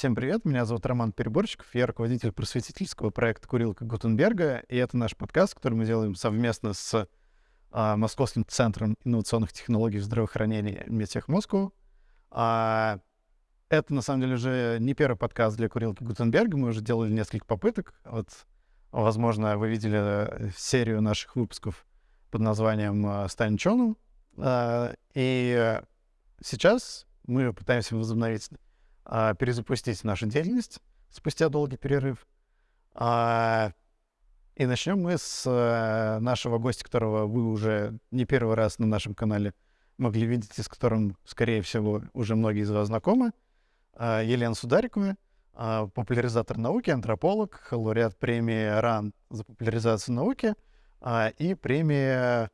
Всем привет, меня зовут Роман Переборчиков, я руководитель просветительского проекта «Курилка Гутенберга», и это наш подкаст, который мы делаем совместно с а, Московским центром инновационных технологий в здравоохранении Медтех Москву. А, это, на самом деле, уже не первый подкаст для «Курилки Гутенберга», мы уже делали несколько попыток. Вот, возможно, вы видели э, серию наших выпусков под названием а, «Стань Чону», а, и сейчас мы пытаемся возобновить а, перезапустить нашу деятельность спустя долгий перерыв. А, и начнем мы с а, нашего гостя, которого вы уже не первый раз на нашем канале могли видеть, и с которым, скорее всего, уже многие из вас знакомы. А, Елена Сударикова, а, популяризатор науки, антрополог, лауреат премии РАН за популяризацию науки а, и премия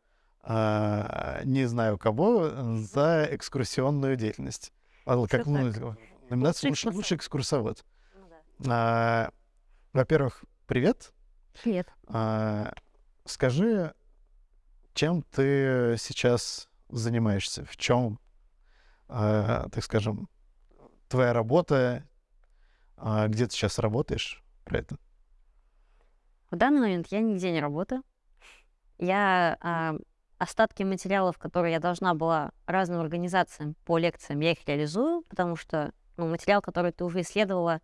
не знаю кого за экскурсионную деятельность. Как мы Номинация лучший, лучший экскурсовод. Ну, да. а, во-первых, привет. Привет. А, скажи, чем ты сейчас занимаешься? В чем, а, так скажем, твоя работа? А, где ты сейчас работаешь про это? В данный момент я нигде не работаю. Я а, остатки материалов, которые я должна была разным организациям по лекциям, я их реализую, потому что ну, материал, который ты уже исследовала,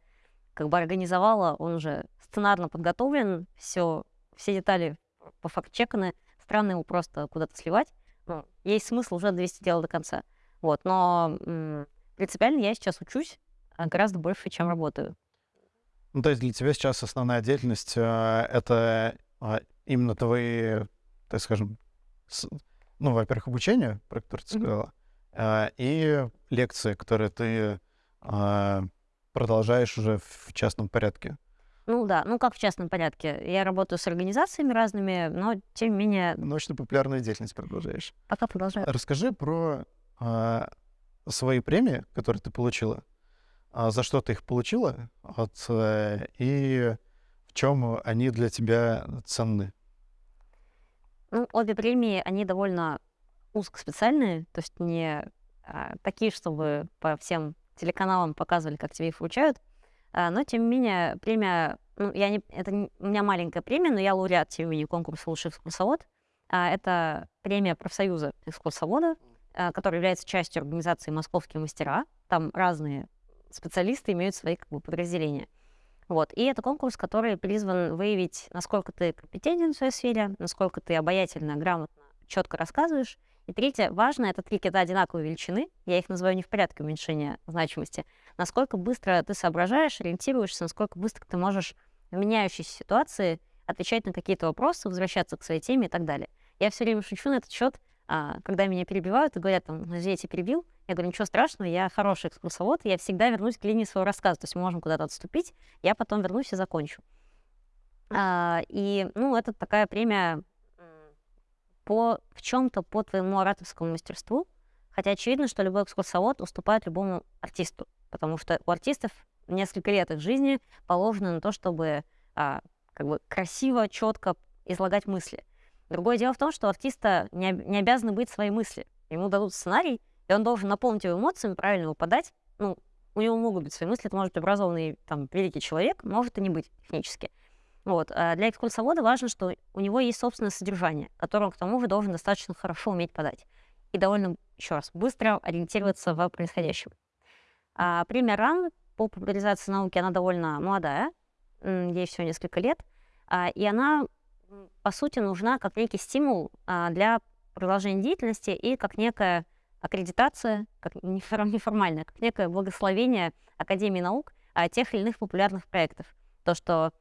как бы организовала, он уже сценарно подготовлен, все, все детали по факт-чеканы, странно его просто куда-то сливать. Ну, есть смысл уже довести дело до конца. Вот, но м- принципиально я сейчас учусь а, гораздо больше, чем работаю. Ну, то есть для тебя сейчас основная деятельность э, это э, именно твои, так скажем, с, ну, во-первых, обучение, про которое ты сказала, mm-hmm. э, и лекции, которые ты а, продолжаешь уже в частном порядке? Ну да, ну как в частном порядке. Я работаю с организациями разными, но тем не менее... Научно-популярную деятельность продолжаешь. Пока продолжаю. Расскажи про а, свои премии, которые ты получила. А за что ты их получила? Вот, а, и в чем они для тебя ценны? Ну, обе премии, они довольно узкоспециальные, то есть не а, такие, чтобы по всем телеканалам показывали, как тебе их вручают. А, но, тем не менее, премия... Ну, я не, это не, у меня маленькая премия, но я лауреат, менее, конкурса «Лучший экскурсовод». А, это премия профсоюза экскурсовода, а, который является частью организации «Московские мастера». Там разные специалисты имеют свои как бы, подразделения. Вот. И это конкурс, который призван выявить, насколько ты компетентен в своей сфере, насколько ты обаятельно, грамотно, четко рассказываешь, и третье, важно, это три кита одинаковой величины, я их называю не в порядке уменьшения значимости, насколько быстро ты соображаешь, ориентируешься, насколько быстро ты можешь в меняющейся ситуации отвечать на какие-то вопросы, возвращаться к своей теме и так далее. Я все время шучу на этот счет, а, когда меня перебивают и говорят, там, «Ну, я тебя перебил, я говорю, ничего страшного, я хороший экскурсовод, я всегда вернусь к линии своего рассказа, то есть мы можем куда-то отступить, я потом вернусь и закончу. А, и, ну, это такая премия по, в чем-то по твоему ораторскому мастерству, хотя очевидно, что любой экскурсовод уступает любому артисту, потому что у артистов несколько лет их жизни положено на то, чтобы а, как бы красиво, четко излагать мысли. Другое дело в том, что артиста не, не обязаны быть свои мысли. Ему дадут сценарий, и он должен наполнить его эмоциями, правильно его подать. Ну, у него могут быть свои мысли, это может быть образованный там, великий человек, может и не быть технически. Вот. А для экскурсовода важно, что у него есть собственное содержание, которое к тому же должен достаточно хорошо уметь подать. И довольно, еще раз, быстро ориентироваться в происходящем. А премия РАН по популяризации науки, она довольно молодая, ей всего несколько лет, а, и она, по сути, нужна как некий стимул а, для продолжения деятельности и как некая аккредитация, как неформальная, как некое благословение Академии наук тех или иных популярных проектов. То, что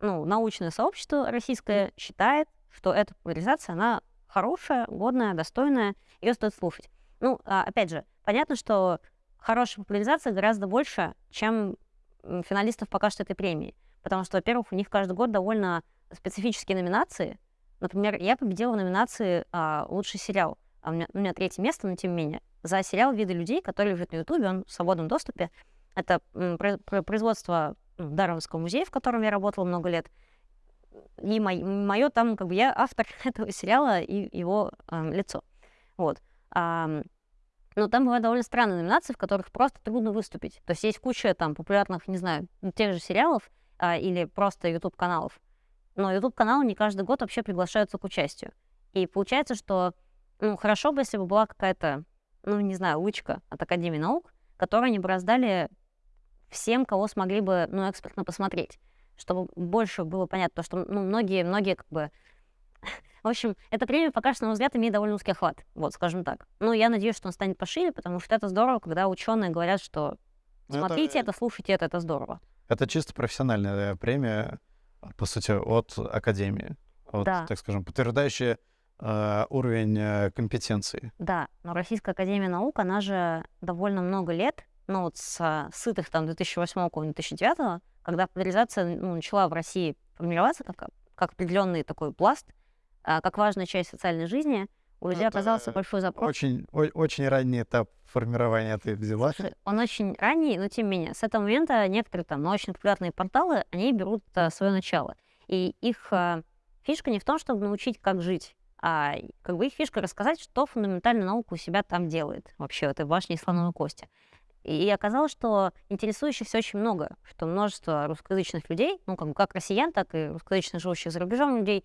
ну, научное сообщество российское считает, что эта популяризация, она хорошая, годная, достойная, ее стоит слушать. Ну, а, опять же, понятно, что хорошая популяризация гораздо больше, чем финалистов пока что этой премии. Потому что, во-первых, у них каждый год довольно специфические номинации. Например, я победила в номинации а, «Лучший сериал». А у, меня, у меня третье место, но тем не менее. За сериал «Виды людей», который лежит на Ютубе, он в свободном доступе. Это производство в Дарвинском музее, в котором я работала много лет. И мое там, как бы я автор этого сериала и его э, лицо. Вот. А, Но там бывают довольно странные номинации, в которых просто трудно выступить. То есть есть куча там популярных, не знаю, тех же сериалов а, или просто YouTube-каналов. Но YouTube-каналы не каждый год вообще приглашаются к участию. И получается, что ну, хорошо бы, если бы была какая-то, ну, не знаю, лычка от Академии наук, которую они бы раздали всем, кого смогли бы, ну, экспертно посмотреть, чтобы больше было понятно, потому что, ну, многие, многие как бы в общем, эта премия пока что, на мой взгляд, имеет довольно узкий охват, вот, скажем так. Но я надеюсь, что он станет пошире, потому что это здорово, когда ученые говорят, что ну, смотрите это, это слушайте это, это здорово. Это чисто профессиональная премия, по сути, от Академии. Вот, да. так скажем, подтверждающая э, уровень э, компетенции. Да, но Российская Академия Наук, она же довольно много лет, ну вот с сытых там 2008-2009, когда популяризация ну, начала в России формироваться как, как определенный такой пласт, а, как важная часть социальной жизни, у людей Это оказался большой запрос. Очень, о, очень ранний этап формирования ты взяла. Он очень ранний, но тем не менее. С этого момента некоторые там научно популярные порталы, они берут а, свое начало. И их а, фишка не в том, чтобы научить, как жить, а как бы их фишка рассказать, что фундаментальная наука у себя там делает, вообще в этой башне слоновой кости. И оказалось, что интересующихся очень много, что множество русскоязычных людей, ну, как, как россиян, так и русскоязычных живущих за рубежом людей,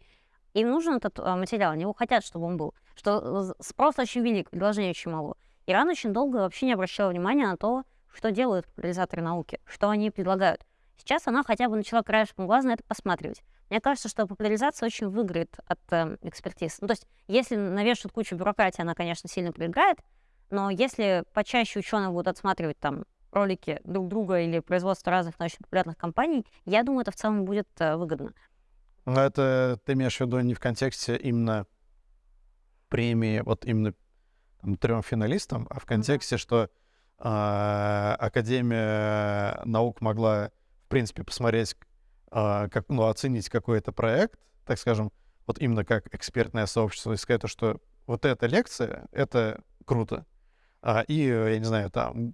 им нужен этот а, материал, они его хотят, чтобы он был. Что спрос очень велик, предложение очень мало. Иран очень долго вообще не обращал внимания на то, что делают популяризаторы науки, что они предлагают. Сейчас она хотя бы начала краешком глаза на это посматривать. Мне кажется, что популяризация очень выиграет от э, экспертиз. Ну, то есть, если навешивают кучу бюрократии, она, конечно, сильно проиграет, но если почаще ученые будут отсматривать там ролики друг друга или производство разных научно-популярных компаний, я думаю, это в целом будет э, выгодно. Но это ты имеешь в виду не в контексте именно премии, вот именно там, трем финалистам, а в контексте, mm-hmm. что э, Академия наук могла, в принципе, посмотреть, э, как, ну, оценить какой-то проект, так скажем, вот именно как экспертное сообщество, и сказать, что вот эта лекция, это круто. А, и, я не знаю, там,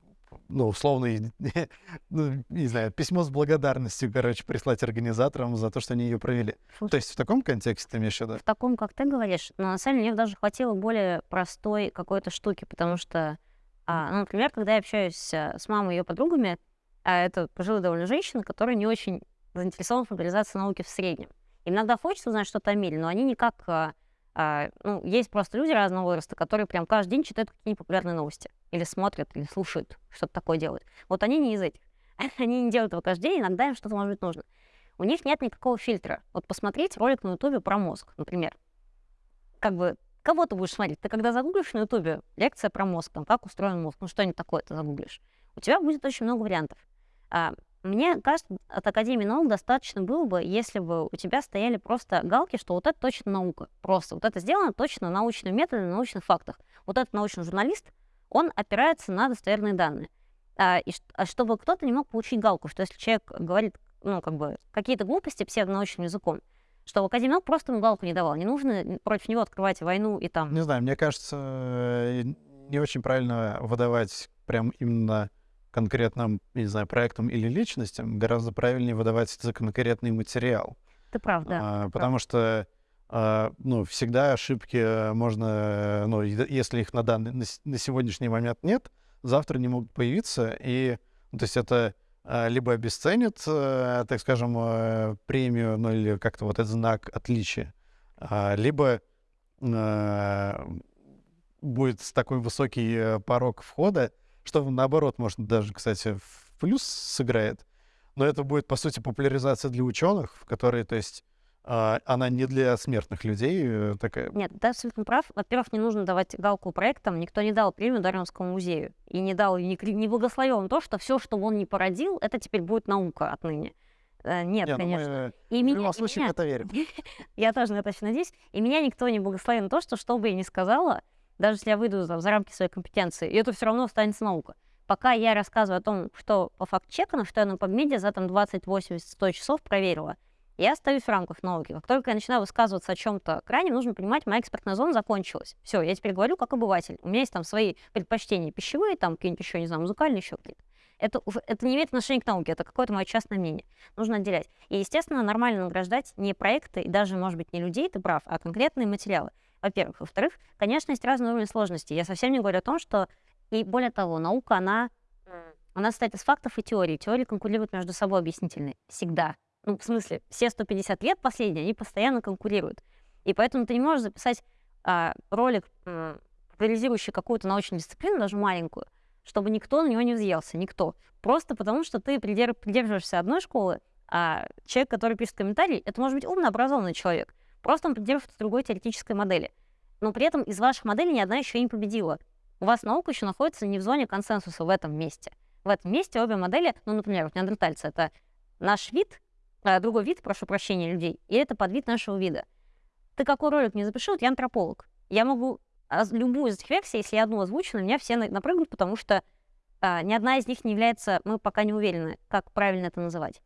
ну, условно, ну, не знаю, письмо с благодарностью, короче, прислать организаторам за то, что они ее провели. Слушай, то есть в таком контексте ты имеешь в виду? В таком, как ты говоришь, но на самом деле мне даже хватило более простой какой-то штуки, потому что, а, ну, например, когда я общаюсь а, с мамой и ее подругами, а это пожилая довольно женщина, которая не очень заинтересована в популяризации науки в среднем. Им иногда хочется узнать что-то о мире, но они никак а, ну, есть просто люди разного возраста, которые прям каждый день читают какие-нибудь популярные новости. Или смотрят, или слушают, что-то такое делают. Вот они не из этих. Они не делают этого каждый день, иногда им что-то может быть нужно. У них нет никакого фильтра. Вот посмотреть ролик на Ютубе про мозг, например. Как бы, кого ты будешь смотреть? Ты когда загуглишь на Ютубе лекция про мозг, там, как устроен мозг, ну что-нибудь такое ты загуглишь, у тебя будет очень много вариантов. А, мне кажется, от Академии наук достаточно было бы, если бы у тебя стояли просто галки, что вот это точно наука. Просто вот это сделано точно научным методом, на научных фактах. Вот этот научный журналист, он опирается на достоверные данные. А, и а чтобы кто-то не мог получить галку, что если человек говорит, ну, как бы, какие-то глупости псевдонаучным языком, что Академия наук просто ему галку не давал. Не нужно против него открывать войну и там... Не знаю, мне кажется, э, не очень правильно выдавать прям именно конкретным, не знаю, проектам или личностям, гораздо правильнее выдавать за конкретный материал. Это правда. А, потому прав. что а, ну, всегда ошибки можно, ну, если их на данный, на, на сегодняшний момент нет, завтра не могут появиться, и, ну, то есть это а, либо обесценит, а, так скажем, а, премию, ну, или как-то вот этот знак отличия, а, либо а, будет такой высокий э, порог входа, что наоборот, может, даже, кстати, в плюс сыграет. Но это будет, по сути, популяризация для ученых, в которой, то есть, а, она не для смертных людей э, такая. Нет, ты абсолютно прав. Во-первых, не нужно давать галку проектам. Никто не дал премию Дарвинскому музею. И не дал, не, не благословил он то, что все, что он не породил, это теперь будет наука отныне. Э, нет, не, ну конечно. Мы, и в меня, любом случае меня, это верим. я тоже на это очень надеюсь. И меня никто не благословил на то, что что бы я ни сказала, даже если я выйду за, за рамки своей компетенции, и это все равно останется наука. Пока я рассказываю о том, что по факт-чекану, что я на PubMed за там 20-80-100 часов проверила, я остаюсь в рамках науки. Как только я начинаю высказываться о чем-то крайне, нужно понимать, моя экспертная зона закончилась. Все, я теперь говорю как обыватель. У меня есть там свои предпочтения пищевые, там какие-нибудь еще, не знаю, музыкальные, еще какие-то. Это, это не имеет отношения к науке, это какое-то мое частное мнение. Нужно отделять. И, естественно, нормально награждать не проекты и даже, может быть, не людей, ты прав, а конкретные материалы во-первых. Во-вторых, конечно, есть разные уровни сложности. Я совсем не говорю о том, что И более того, наука, она, она состоит из фактов и теорий. Теории конкурируют между собой объяснительные. Всегда. Ну, в смысле, все 150 лет последние, они постоянно конкурируют. И поэтому ты не можешь записать а, ролик, популяризирующий какую-то научную дисциплину, даже маленькую, чтобы никто на него не взъелся, никто. Просто потому, что ты придерживаешься одной школы, а человек, который пишет комментарий, это может быть умно образованный человек. Просто он придерживается другой теоретической модели. Но при этом из ваших моделей ни одна еще не победила. У вас наука еще находится не в зоне консенсуса в этом месте. В этом месте обе модели, ну, например, вот неандертальцы — это наш вид, а, другой вид, прошу прощения, людей, и это подвид нашего вида. Ты какой ролик не запиши, вот я антрополог. Я могу любую из этих версий, если я одну озвучу, на меня все напрыгнут, потому что а, ни одна из них не является, мы пока не уверены, как правильно это называть.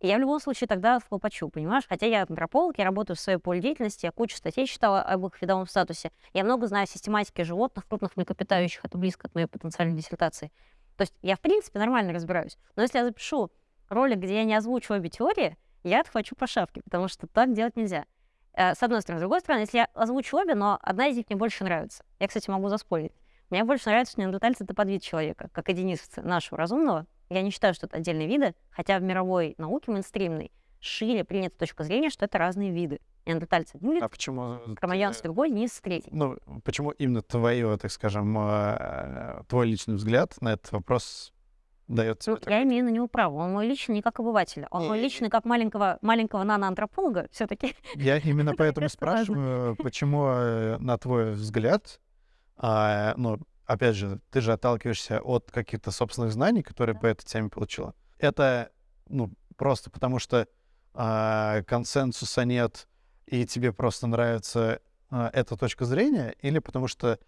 И я в любом случае тогда хлопочу, понимаешь? Хотя я антрополог, я работаю в своей поле деятельности, я кучу статей читала об их видовом статусе. Я много знаю систематики животных, крупных млекопитающих, это близко от моей потенциальной диссертации. То есть я, в принципе, нормально разбираюсь. Но если я запишу ролик, где я не озвучу обе теории, я отхвачу по шапке, потому что так делать нельзя. Э, с одной стороны. С другой стороны, если я озвучу обе, но одна из них мне больше нравится. Я, кстати, могу заспорить. Мне больше нравится, что неандертальцы — это подвид человека, как единицы нашего разумного. Я не считаю, что это отдельные виды, хотя в мировой науке мейнстримной шире принята точка зрения, что это разные виды. Неандертальцы один вид, а почему кроманьонцы другой, низ третий. Ну, почему именно твое, так скажем, э, твой личный взгляд на этот вопрос дает тебе ну, Я имею на него право. Он мой личный не как обыватель. Он мой личный как маленького, маленького наноантрополога все-таки. Я именно поэтому спрашиваю, почему, э, на твой взгляд, а, ну, опять же, ты же отталкиваешься от каких-то собственных знаний, которые по этой теме получила. Это, ну, просто потому что а, консенсуса нет, и тебе просто нравится а, эта точка зрения, или потому что,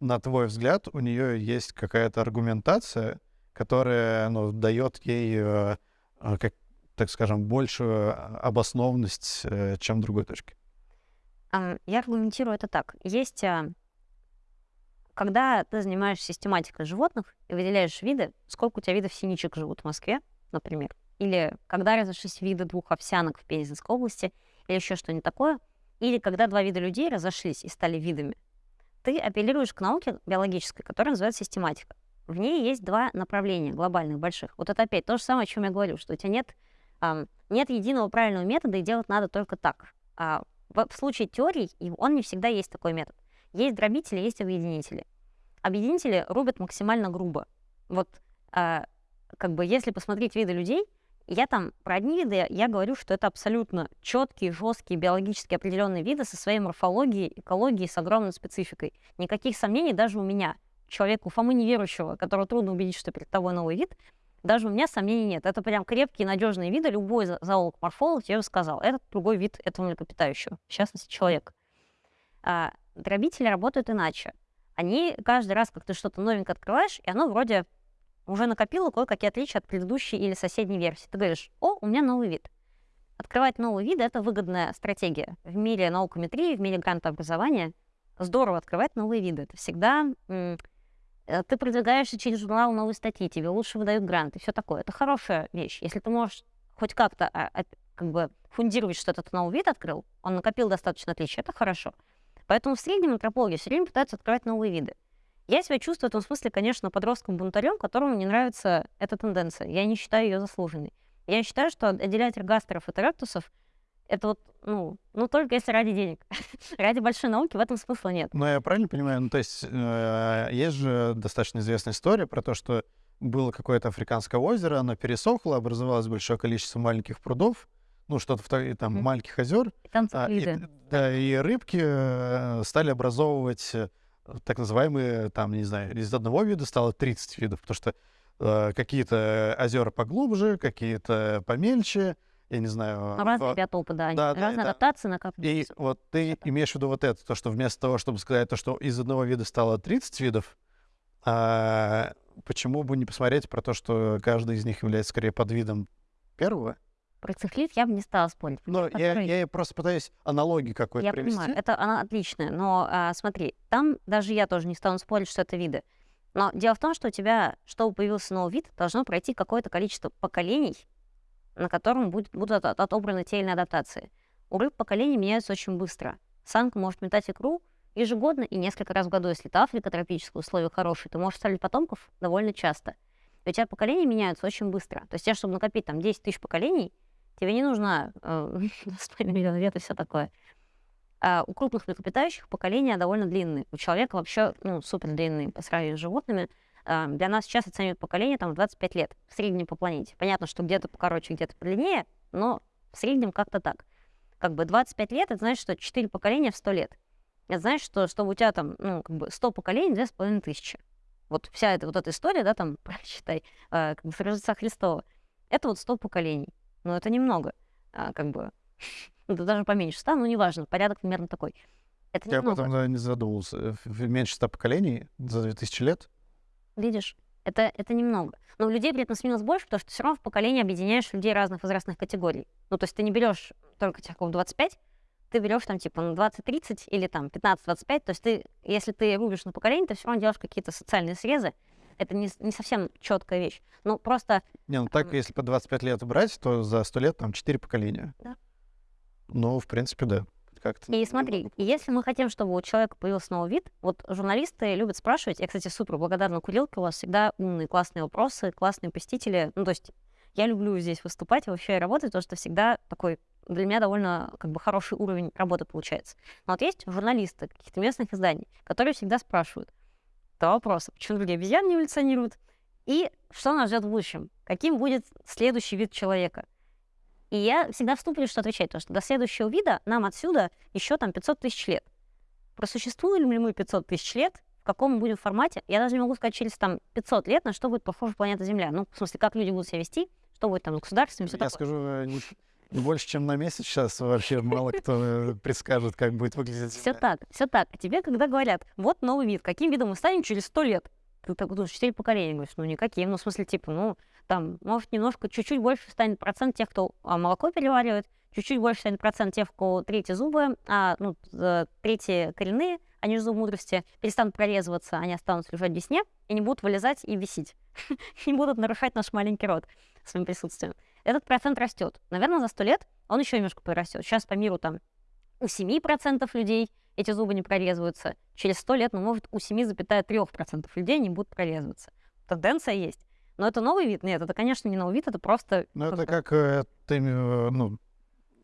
на твой взгляд, у нее есть какая-то аргументация, которая ну, дает ей, э, как, так скажем, большую обоснованность, э, чем другой точки. Я аргументирую это так. Есть, а, когда ты занимаешься систематикой животных и выделяешь виды, сколько у тебя видов синичек живут в Москве, например, или когда разошлись виды двух овсянок в Пензенской области, или еще что-нибудь такое, или когда два вида людей разошлись и стали видами, ты апеллируешь к науке биологической, которая называется систематика в ней есть два направления глобальных, больших. Вот это опять то же самое, о чем я говорю, что у тебя нет, эм, нет единого правильного метода, и делать надо только так. А в, в случае теорий он не всегда есть такой метод. Есть дробители, есть объединители. Объединители рубят максимально грубо. Вот э, как бы если посмотреть виды людей, я там про одни виды, я говорю, что это абсолютно четкие, жесткие, биологически определенные виды со своей морфологией, экологией, с огромной спецификой. Никаких сомнений даже у меня человеку Фомы неверующего, которого трудно убедить, что перед тобой новый вид, даже у меня сомнений нет. Это прям крепкие, надежные виды. Любой зоолог-морфолог тебе сказал. Этот другой вид этого млекопитающего, в частности, человек. А, дробители работают иначе. Они каждый раз, как ты что-то новенькое открываешь, и оно вроде уже накопило кое-какие отличия от предыдущей или соседней версии. Ты говоришь, о, у меня новый вид. Открывать новые виды — это выгодная стратегия. В мире наукометрии, в мире грантообразования здорово открывать новые виды. Это всегда Э, ты продвигаешься через журнал новые статьи, тебе лучше выдают гранты, все такое. Это хорошая вещь. Если ты можешь хоть как-то а, а, как бы фундировать, что этот новый вид открыл, он накопил достаточно отличий, это хорошо. Поэтому в среднем антропологи все время пытаются открывать новые виды. Я себя чувствую в этом смысле, конечно, подростком-бунтарем, которому не нравится эта тенденция. Я не считаю ее заслуженной. Я считаю, что отделять эргастеров от эректусов это вот, ну, ну только если ради денег. ради большой науки в этом смысла нет. Ну, я правильно понимаю? Ну, то есть э, есть же достаточно известная история про то, что было какое-то африканское озеро, оно пересохло, образовалось большое количество маленьких прудов, ну, что-то там, mm. маленьких озер. И а, и, да, и рыбки э, стали образовывать э, так называемые, там, не знаю, из одного вида стало 30 видов, потому что э, какие-то озера поглубже, какие-то помельче, я не знаю... Ну, разные биотопы, да, да, да разные адаптации накапливаются. И вот ты имеешь в виду вот это, то, что вместо того, чтобы сказать то, что из одного вида стало 30 видов, а, почему бы не посмотреть про то, что каждый из них является скорее подвидом первого? Про цихлит я бы не стала спорить. Но я, я просто пытаюсь аналогии какой-то я привести. понимаю, это она отличная, но а, смотри, там даже я тоже не стану спорить, что это виды. Но дело в том, что у тебя, чтобы появился новый вид, должно пройти какое-то количество поколений, на котором будет, будут отобраны те или иные адаптации. У рыб поколения меняются очень быстро. Самка может метать икру ежегодно и несколько раз в году. Если это Африка, тропические условия хорошие, ты можешь ставить потомков довольно часто. И у тебя поколения меняются очень быстро. То есть тебе, чтобы накопить там 10 тысяч поколений, тебе не нужно э, 2,5 миллиона лет и все такое. А у крупных млекопитающих поколения довольно длинные. У человека вообще ну, супер длинные по сравнению с животными. А, для нас сейчас оценивают поколение там 25 лет в среднем по планете. Понятно, что где-то покороче, где-то подлиннее, но в среднем как-то так. Как бы 25 лет, это значит, что 4 поколения в 100 лет. Это значит, что чтобы у тебя там, ну, как бы 100 поколений, 2,5 тысячи. Вот вся эта вот эта история, да, там, считай, э, как бы Рождества Христова, это вот 100 поколений. Но это немного, а, как бы, да даже поменьше 100, ну, неважно, порядок примерно такой. Это Я немного. потом не задумывался. В- Меньше ста поколений за 2000 лет? Видишь, это, это немного. Но у людей при этом сменилось больше, потому что все равно в поколении объединяешь людей разных возрастных категорий. Ну, то есть ты не берешь только тех, кого 25, ты берешь там типа ну, 20-30 или там 15-25. То есть ты, если ты рубишь на поколение, ты все равно делаешь какие-то социальные срезы. Это не, не совсем четкая вещь. Ну, просто Не, ну так, Ам. если по 25 лет брать, то за 100 лет там 4 поколения. Да. Ну, в принципе, да. Как-то. И смотри, и если мы хотим, чтобы у человека появился новый вид, вот журналисты любят спрашивать, я, кстати, супер благодарна Курилке, у вас всегда умные, классные вопросы, классные посетители, ну, то есть я люблю здесь выступать и вообще работать, потому что всегда такой для меня довольно как бы хороший уровень работы получается. Но вот есть журналисты каких-то местных изданий, которые всегда спрашивают два вопроса. Почему другие обезьяны не эволюционируют? И что нас ждет в будущем? Каким будет следующий вид человека? И я всегда вступлю, что отвечать, потому что до следующего вида нам отсюда еще там 500 тысяч лет. Просуществуем ли мы 500 тысяч лет, в каком мы будем формате, я даже не могу сказать через там 500 лет, на что будет похожа планета Земля. Ну, в смысле, как люди будут себя вести, что будет там государством, все Я такое. скажу, э, больше, чем на месяц сейчас вообще мало кто э, предскажет, как будет выглядеть Все так, все так. А тебе, когда говорят, вот новый вид, каким видом мы станем через 100 лет? Ты так думаешь, 4 поколения, говоришь, ну никаким, ну в смысле, типа, ну там, может, немножко, чуть-чуть больше станет процент тех, кто а, молоко переваривает, чуть-чуть больше станет процент тех, у кого третьи зубы, а, ну, третьи коренные, они же зубы мудрости, перестанут прорезываться, они останутся лежать в весне и не будут вылезать и висеть. Не будут нарушать наш маленький рот своим присутствием. Этот процент растет. Наверное, за 100 лет он еще немножко прирастет. Сейчас по миру там у 7% людей эти зубы не прорезываются. Через 100 лет, ну, может, у 7,3% людей не будут прорезываться. Тенденция есть. Но это новый вид? Нет, это, конечно, не новый вид, это просто... Ну, это как э, ты, э, ну,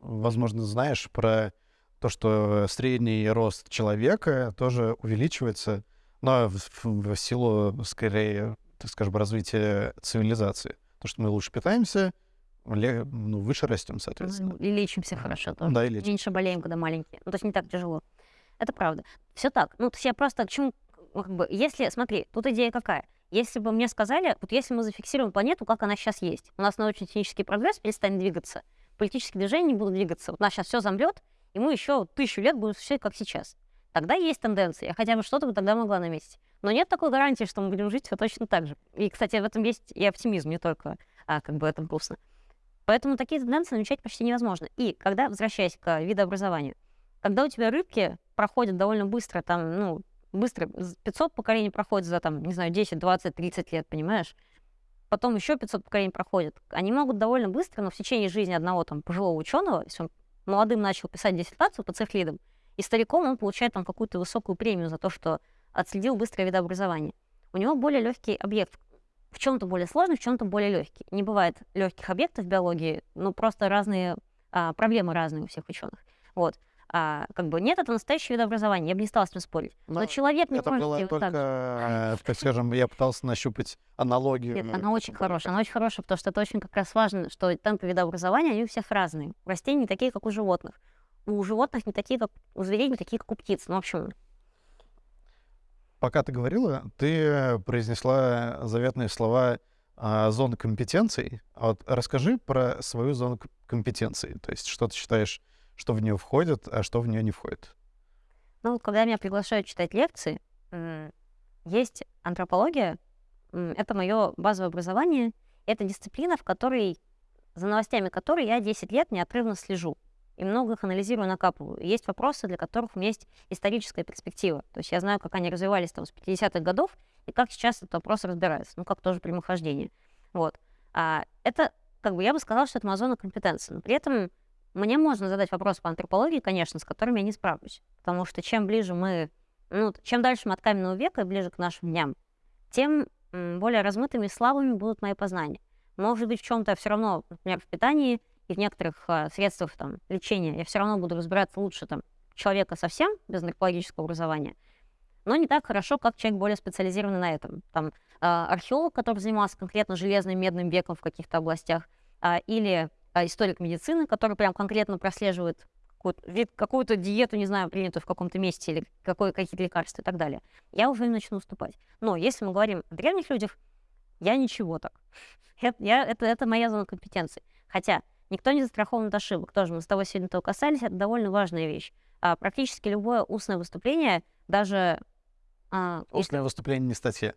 возможно, знаешь про то, что средний рост человека тоже увеличивается, но в, в- в силу, скорее, так скажем, развития цивилизации. То, что мы лучше питаемся, ну, выше растем, соответственно. И лечимся хорошо тоже. Да, и лечим. Меньше болеем, когда маленькие. Ну, то есть не так тяжело. Это правда. Все так. Ну, то есть я просто к чему... ну, Как бы, если, смотри, тут идея какая? Если бы мне сказали, вот если мы зафиксируем планету, как она сейчас есть, у нас научно-технический прогресс перестанет двигаться, политические движения не будут двигаться, вот нас сейчас все замрет, и мы еще тысячу лет будем существовать, как сейчас. Тогда есть тенденция, я хотя бы что-то бы тогда могла наметить. Но нет такой гарантии, что мы будем жить все точно так же. И, кстати, в этом есть и оптимизм, не только а, как бы это грустно. Поэтому такие тенденции намечать почти невозможно. И когда, возвращаясь к видообразованию, когда у тебя рыбки проходят довольно быстро, там, ну, быстро, з- 500 поколений проходит за, там, не знаю, 10, 20, 30 лет, понимаешь? Потом еще 500 поколений проходят. Они могут довольно быстро, но в течение жизни одного там пожилого ученого, если он молодым начал писать диссертацию по цефлидам, и стариком он получает там какую-то высокую премию за то, что отследил быстрое видообразование. У него более легкий объект. В чем-то более сложный, в чем-то более легкий. Не бывает легких объектов в биологии, ну просто разные а, проблемы разные у всех ученых. Вот. А, как бы нет, это настоящее видообразование, я бы не стала с этим спорить. Но, Но человек не Это может было только, так э, так скажем, я пытался нащупать аналогию. Нет, ну, она очень хорошая. Она очень хорошая, потому что это очень как раз важно, что темпы видообразования, они у всех разные. У растений не такие, как у животных. У животных не такие, как у зверей, не такие, как у птиц. Ну, в общем, Пока ты говорила, ты произнесла заветные слова а, зоны компетенций. А вот расскажи про свою зону к- компетенций. То есть что ты считаешь, что в нее входит, а что в нее не входит? Ну, когда меня приглашают читать лекции, есть антропология, это мое базовое образование, это дисциплина, в которой, за новостями которой я 10 лет неотрывно слежу и много их анализирую, накапываю. И Есть вопросы, для которых у меня есть историческая перспектива. То есть я знаю, как они развивались там с 50-х годов и как сейчас этот вопрос разбирается, ну, как тоже прямохождение. Вот. А это, как бы, я бы сказала, что это моя зона компетенции. Но при этом мне можно задать вопрос по антропологии, конечно, с которыми я не справлюсь. Потому что чем ближе мы ну, чем дальше мы от каменного века и ближе к нашим дням, тем более размытыми и слабыми будут мои познания. Может быть, в чем-то все равно, например, в питании и в некоторых э, средствах там, лечения я все равно буду разбираться лучше там, человека совсем без наркологического образования, но не так хорошо, как человек более специализированный на этом. Там, э, археолог, который занимался конкретно железным медным веком в каких-то областях, э, или э, историк медицины, который прям конкретно прослеживает какую-то, какую-то диету, не знаю, принятую в каком-то месте, или какое, какие-то лекарства и так далее, я уже начну уступать. Но если мы говорим о древних людях, я ничего так. Это, я, это, это моя зона компетенции. Хотя никто не застрахован от ошибок. Тоже мы с тобой сегодня этого касались, это довольно важная вещь. А, практически любое устное выступление, даже... А, устное если... выступление не статья.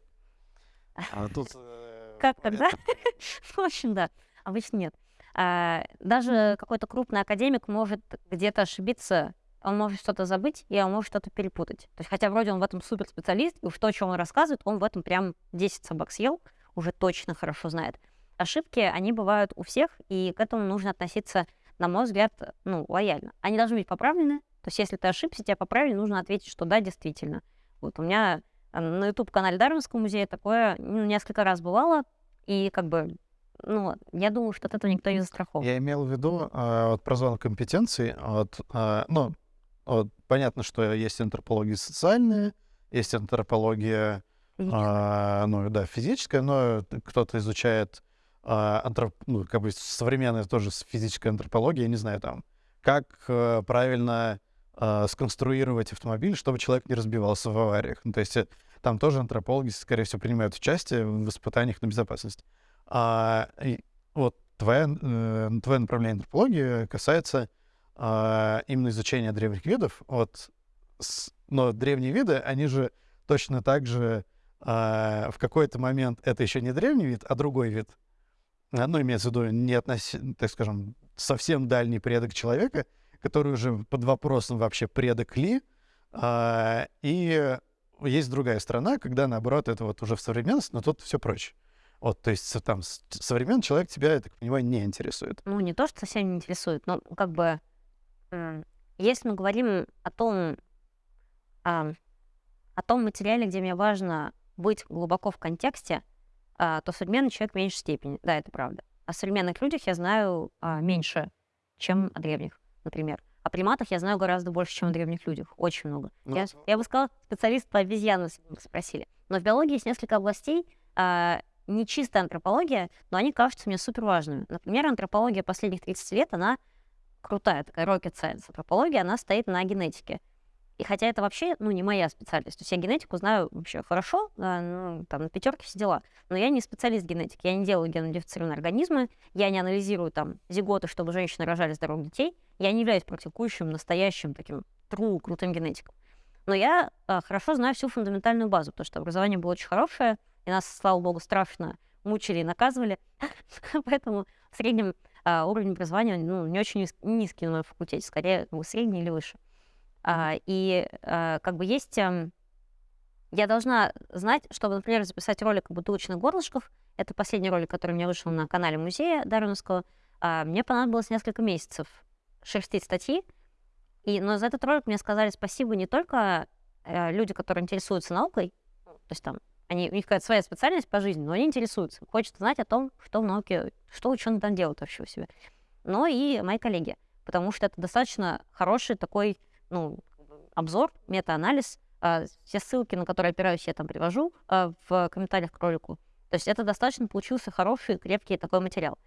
А тут... Э, как тогда? В общем, да. Обычно нет. А, даже какой-то крупный академик может где-то ошибиться, он может что-то забыть, и он может что-то перепутать. То есть, хотя вроде он в этом суперспециалист, и уж то, что он рассказывает, он в этом прям 10 собак съел, уже точно хорошо знает. Ошибки, они бывают у всех, и к этому нужно относиться, на мой взгляд, ну, лояльно. Они должны быть поправлены, то есть если ты ошибся, тебя поправили, нужно ответить, что да, действительно. Вот у меня на YouTube-канале Дарвинского музея такое ну, несколько раз бывало, и как бы ну, я думаю, что от этого никто не застрахован. Я имел в виду э, вот, про зону компетенций. Вот, э, ну, вот, понятно, что есть антропология социальная, есть антропология, э, ну, да, физическая, но кто-то изучает антроп, ну, как бы современная тоже физическая антропология, я не знаю, там, как э, правильно э, сконструировать автомобиль, чтобы человек не разбивался в авариях. Ну, то есть э, там тоже антропологи, скорее всего, принимают участие в испытаниях на безопасность. А, и вот твоя, э, твое направление антропологии касается э, именно изучения древних видов. Вот, с, но древние виды, они же точно так же э, в какой-то момент это еще не древний вид, а другой вид. Ну, имеется в виду не относи, так скажем, совсем дальний предок человека, который уже под вопросом вообще предок ли. Э, и есть другая страна, когда, наоборот, это вот уже в современности, но тут все проще. Вот, то есть там современный человек тебя, я так понимаю, не интересует. Ну, не то, что совсем не интересует, но как бы, если мы говорим о том, о, о том материале, где мне важно быть глубоко в контексте, а, то современный человек в меньшей степени. Да, это правда. О современных людях я знаю а, меньше, чем о древних, например. О приматах я знаю гораздо больше, чем о древних людях. Очень много. Ну, я, я бы сказала, специалист по обезьянам, спросили. Но в биологии есть несколько областей, а, не чистая антропология, но они кажутся мне супер важными. Например, антропология последних 30 лет, она крутая, такая rocket science. Антропология, она стоит на генетике. И хотя это вообще, ну, не моя специальность. То есть я генетику знаю вообще хорошо, ну, там, на пятерке все дела. Но я не специалист генетики. Я не делаю генодифицированные организмы, я не анализирую там зиготы, чтобы женщины рожали здоровых детей. Я не являюсь практикующим, настоящим таким true, крутым генетиком. Но я а, хорошо знаю всю фундаментальную базу, потому что образование было очень хорошее, и нас, слава богу, страшно мучили и наказывали. Поэтому в среднем а, уровень образования ну, не очень низкий на моем факультете, скорее средний или выше. А, и а, как бы есть... А, я должна знать, чтобы, например, записать ролик бутылочных горлышков, это последний ролик, который у меня вышел на канале музея Дарвиновского, а, мне понадобилось несколько месяцев шерстить статьи, и, но за этот ролик мне сказали спасибо не только э, люди, которые интересуются наукой, то есть там они, у них какая-то своя специальность по жизни, но они интересуются, хочется знать о том, что в науке, что ученые там делают вообще у себя. Но и мои коллеги, потому что это достаточно хороший такой, ну, обзор, мета-анализ, а, все ссылки, на которые опираюсь, я там привожу а, в комментариях к ролику. То есть это достаточно получился хороший, крепкий такой материал.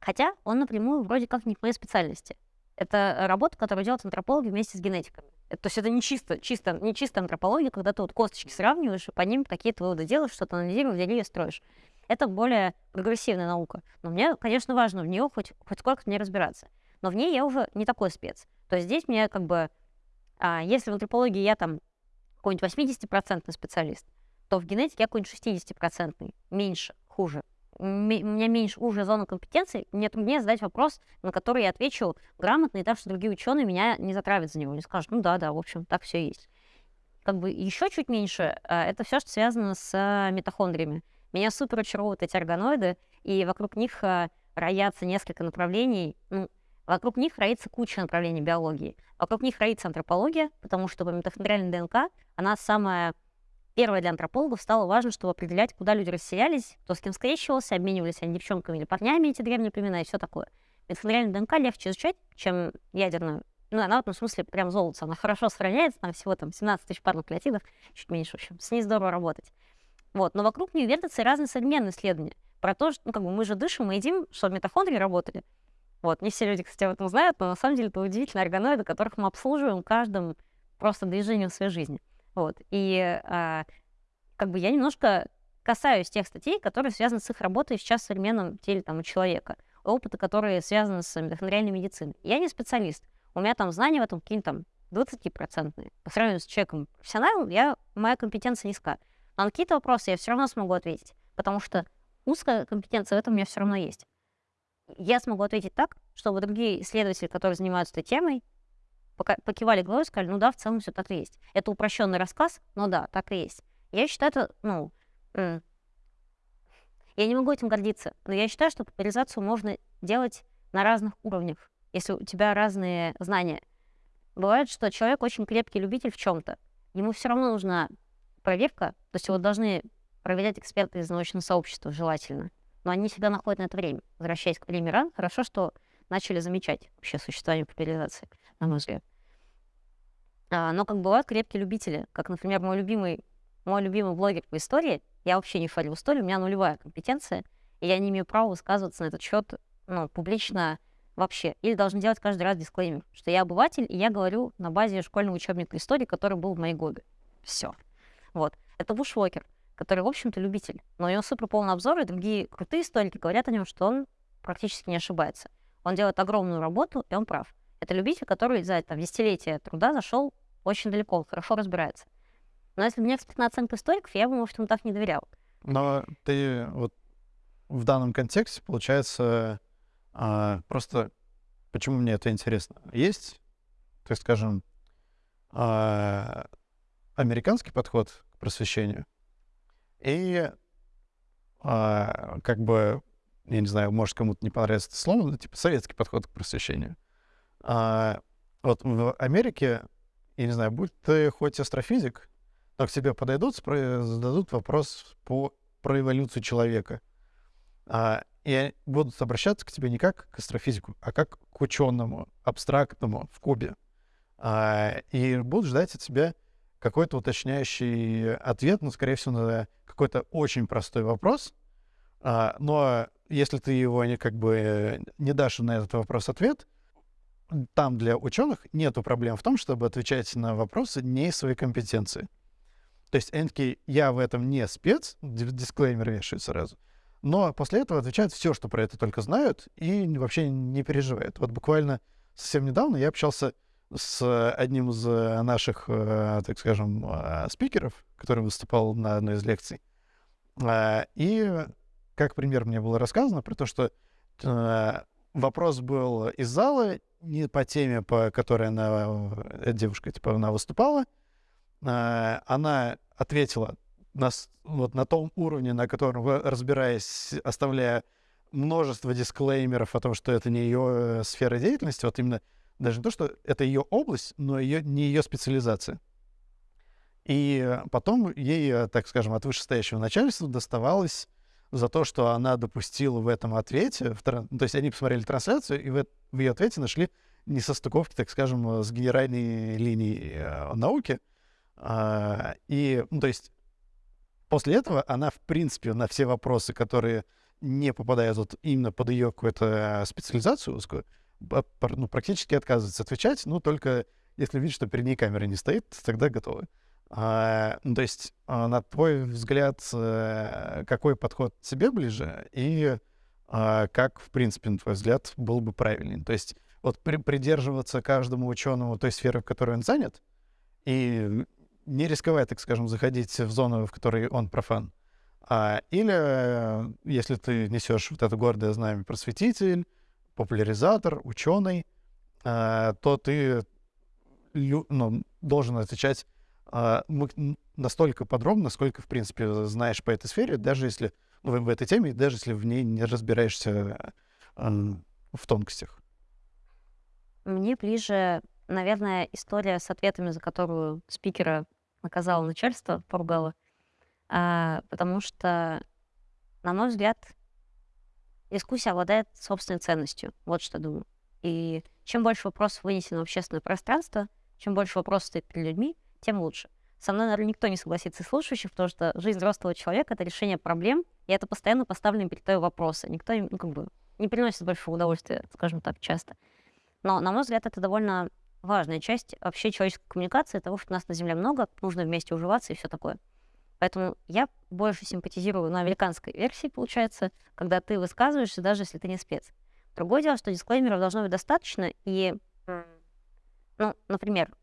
Хотя он напрямую вроде как не по моей специальности. Это работа, которую делают антропологи вместе с генетиками. Это, то есть это не чисто, чисто, не чисто антропология, когда ты вот косточки сравниваешь, и по ним какие-то выводы делаешь, что-то анализируешь, деревья строишь. Это более прогрессивная наука. Но мне, конечно, важно в нее хоть, хоть сколько-то мне разбираться. Но в ней я уже не такой спец. То есть здесь мне как бы, а, если в антропологии я там какой-нибудь 80% специалист, то в генетике я какой-нибудь 60% меньше, хуже у меня меньше уже зона компетенции, мне труднее задать вопрос, на который я отвечу грамотно, и так, что другие ученые меня не затравят за него, не скажут, ну да, да, в общем, так все есть. Как бы еще чуть меньше, а, это все, что связано с а, митохондриями. Меня супер очаровывают эти органоиды, и вокруг них роятся несколько направлений. Ну, Вокруг них роится куча направлений биологии. Вокруг них роится антропология, потому что по митохондриальной ДНК она самая первая для антропологов стало важно, чтобы определять, куда люди расселялись, кто с кем скрещивался, обменивались они девчонками или парнями, эти древние племена и все такое. Митохондриальную ДНК легче изучать, чем ядерную. Ну, она в этом смысле прям золото. Она хорошо сохраняется, там всего там 17 тысяч пар нуклеотидов, чуть меньше, в общем. С ней здорово работать. Вот. Но вокруг нее вертятся разные современные исследования про то, что ну, как бы мы же дышим, мы едим, чтобы митохондрии работали. Вот. Не все люди, кстати, об этом знают, но на самом деле это удивительные органоиды, которых мы обслуживаем каждым просто движением своей жизни. Вот. И а, как бы я немножко касаюсь тех статей, которые связаны с их работой сейчас в современном теле там, у человека, опыта, которые связаны с митохондриальной медициной. Я не специалист. У меня там знания в этом какие-то там 20%. По сравнению с человеком профессионалом, я, моя компетенция низка. Но на какие-то вопросы я все равно смогу ответить, потому что узкая компетенция в этом у меня все равно есть. Я смогу ответить так, чтобы другие исследователи, которые занимаются этой темой, покивали головой и сказали, ну да, в целом все так и есть. Это упрощенный рассказ, но да, так и есть. Я считаю это, ну, я не могу этим гордиться, но я считаю, что популяризацию можно делать на разных уровнях, если у тебя разные знания. Бывает, что человек очень крепкий любитель в чем-то. Ему все равно нужна проверка, то есть его должны проверять эксперты из научного сообщества желательно. Но они всегда находят на это время. Возвращаясь к примерам, хорошо, что начали замечать вообще существование популяризации, на мой взгляд. А, но как бывают крепкие любители, как, например, мой любимый, мой любимый блогер по истории, я вообще не фарю истории, у меня нулевая компетенция, и я не имею права высказываться на этот счет ну, публично вообще. Или должен делать каждый раз дисклеймер, что я обыватель, и я говорю на базе школьного учебника истории, который был в моей годы. Все. Вот. Это Бушвокер, который, в общем-то, любитель. Но у него супер полный обзор, и другие крутые историки говорят о нем, что он практически не ошибается. Он делает огромную работу, и он прав. Это любитель, который за там, десятилетия труда зашел очень далеко, хорошо разбирается. Но если бы не экспертная оценка историков, я бы, может, ему так не доверял. Но ты вот в данном контексте, получается, а, просто почему мне это интересно? Есть, так скажем, а, американский подход к просвещению и а, как бы, я не знаю, может кому-то не понравится это слово, но типа советский подход к просвещению. А, вот в Америке, я не знаю, будь ты хоть астрофизик, но к тебе подойдут, зададут вопрос по, про эволюцию человека. А, и будут обращаться к тебе не как к астрофизику, а как к ученому, абстрактному, в кубе. А, и будут ждать от тебя какой-то уточняющий ответ, ну, скорее всего, на какой-то очень простой вопрос. А, но если ты его не, как бы не дашь на этот вопрос ответ, там для ученых нет проблем в том, чтобы отвечать на вопросы не из своей компетенции. То есть они я в этом не спец, дисклеймер вешают сразу, но после этого отвечают все, что про это только знают, и вообще не переживают. Вот буквально совсем недавно я общался с одним из э, наших, э, так скажем, э, спикеров, который выступал на одной из лекций. И как пример мне было рассказано про то, что вопрос был из зала не по теме, по которой она, девушка, типа, она выступала. Она ответила на, вот на том уровне, на котором, разбираясь, оставляя множество дисклеймеров о том, что это не ее сфера деятельности, вот именно даже не то, что это ее область, но ее, не ее специализация. И потом ей, так скажем, от вышестоящего начальства доставалось за то, что она допустила в этом ответе, в, то есть они посмотрели трансляцию, и в, в ее ответе нашли несостыковки, так скажем, с генеральной линией э, науки. А, и, ну, то есть после этого она, в принципе, на все вопросы, которые не попадают вот именно под ее какую-то специализацию узкую, ну, практически отказывается отвечать, ну, только если видит, что перед ней камера не стоит, тогда готовы. А, ну, то есть, а, на твой взгляд, а, какой подход тебе ближе и а, как, в принципе, на твой взгляд, был бы правильный? То есть, вот при, придерживаться каждому ученому той сферы, в которой он занят, и не рисковать, так скажем, заходить в зону, в которой он профан. А, или, если ты несешь вот это гордое знамя просветитель, популяризатор, ученый, э, то ты ну, должен отвечать э, настолько подробно, насколько, в принципе, знаешь по этой сфере, даже если ну, в этой теме, даже если в ней не разбираешься э, в тонкостях. мне ближе, наверное, история с ответами, за которую спикера наказало начальство, поругало. А, потому что, на мой взгляд, дискуссия обладает собственной ценностью. Вот что думаю. И чем больше вопросов вынесено в общественное пространство, чем больше вопросов стоит перед людьми, тем лучше. Со мной, наверное, никто не согласится из слушающих, потому что жизнь взрослого человека — это решение проблем, и это постоянно поставленные перед тобой вопросы. Никто, ну, как бы, не приносит большого удовольствия, скажем так, часто. Но, на мой взгляд, это довольно важная часть вообще человеческой коммуникации, того, что нас на Земле много, нужно вместе уживаться и все такое. Поэтому я больше симпатизирую на американской версии, получается, когда ты высказываешься, даже если ты не спец. Другое дело, что дисклеймеров должно быть достаточно, и, ну, например,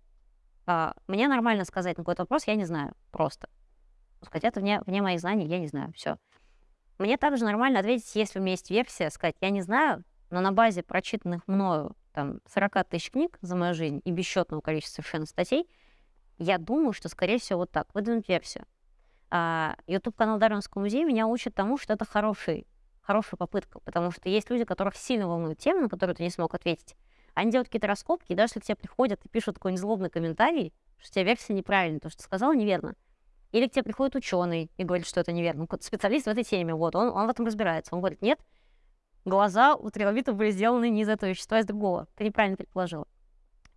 а, мне нормально сказать на какой-то вопрос, я не знаю, просто. Сказать, это вне, вне моих знаний, я не знаю, все. Мне также нормально ответить, если у меня есть версия, сказать, я не знаю, но на базе прочитанных мною там 40 тысяч книг за мою жизнь и бесчетного количества совершенно статей, я думаю, что, скорее всего, вот так, выдвинуть версию. А, YouTube-канал Дарвинского музея меня учит тому, что это хороший, хорошая попытка, потому что есть люди, которых сильно волнует тема, на которую ты не смог ответить. Они делают какие-то раскопки, и даже если к тебе приходят и пишут такой незлобный комментарий, что у тебя версия неправильная, то, что ты сказал, неверно. Или к тебе приходит ученый и говорит, что это неверно. Ну, специалист в этой теме, вот, он, он в этом разбирается. Он говорит, нет, глаза у трилобитов были сделаны не из этого вещества, а из другого. Ты неправильно предположила.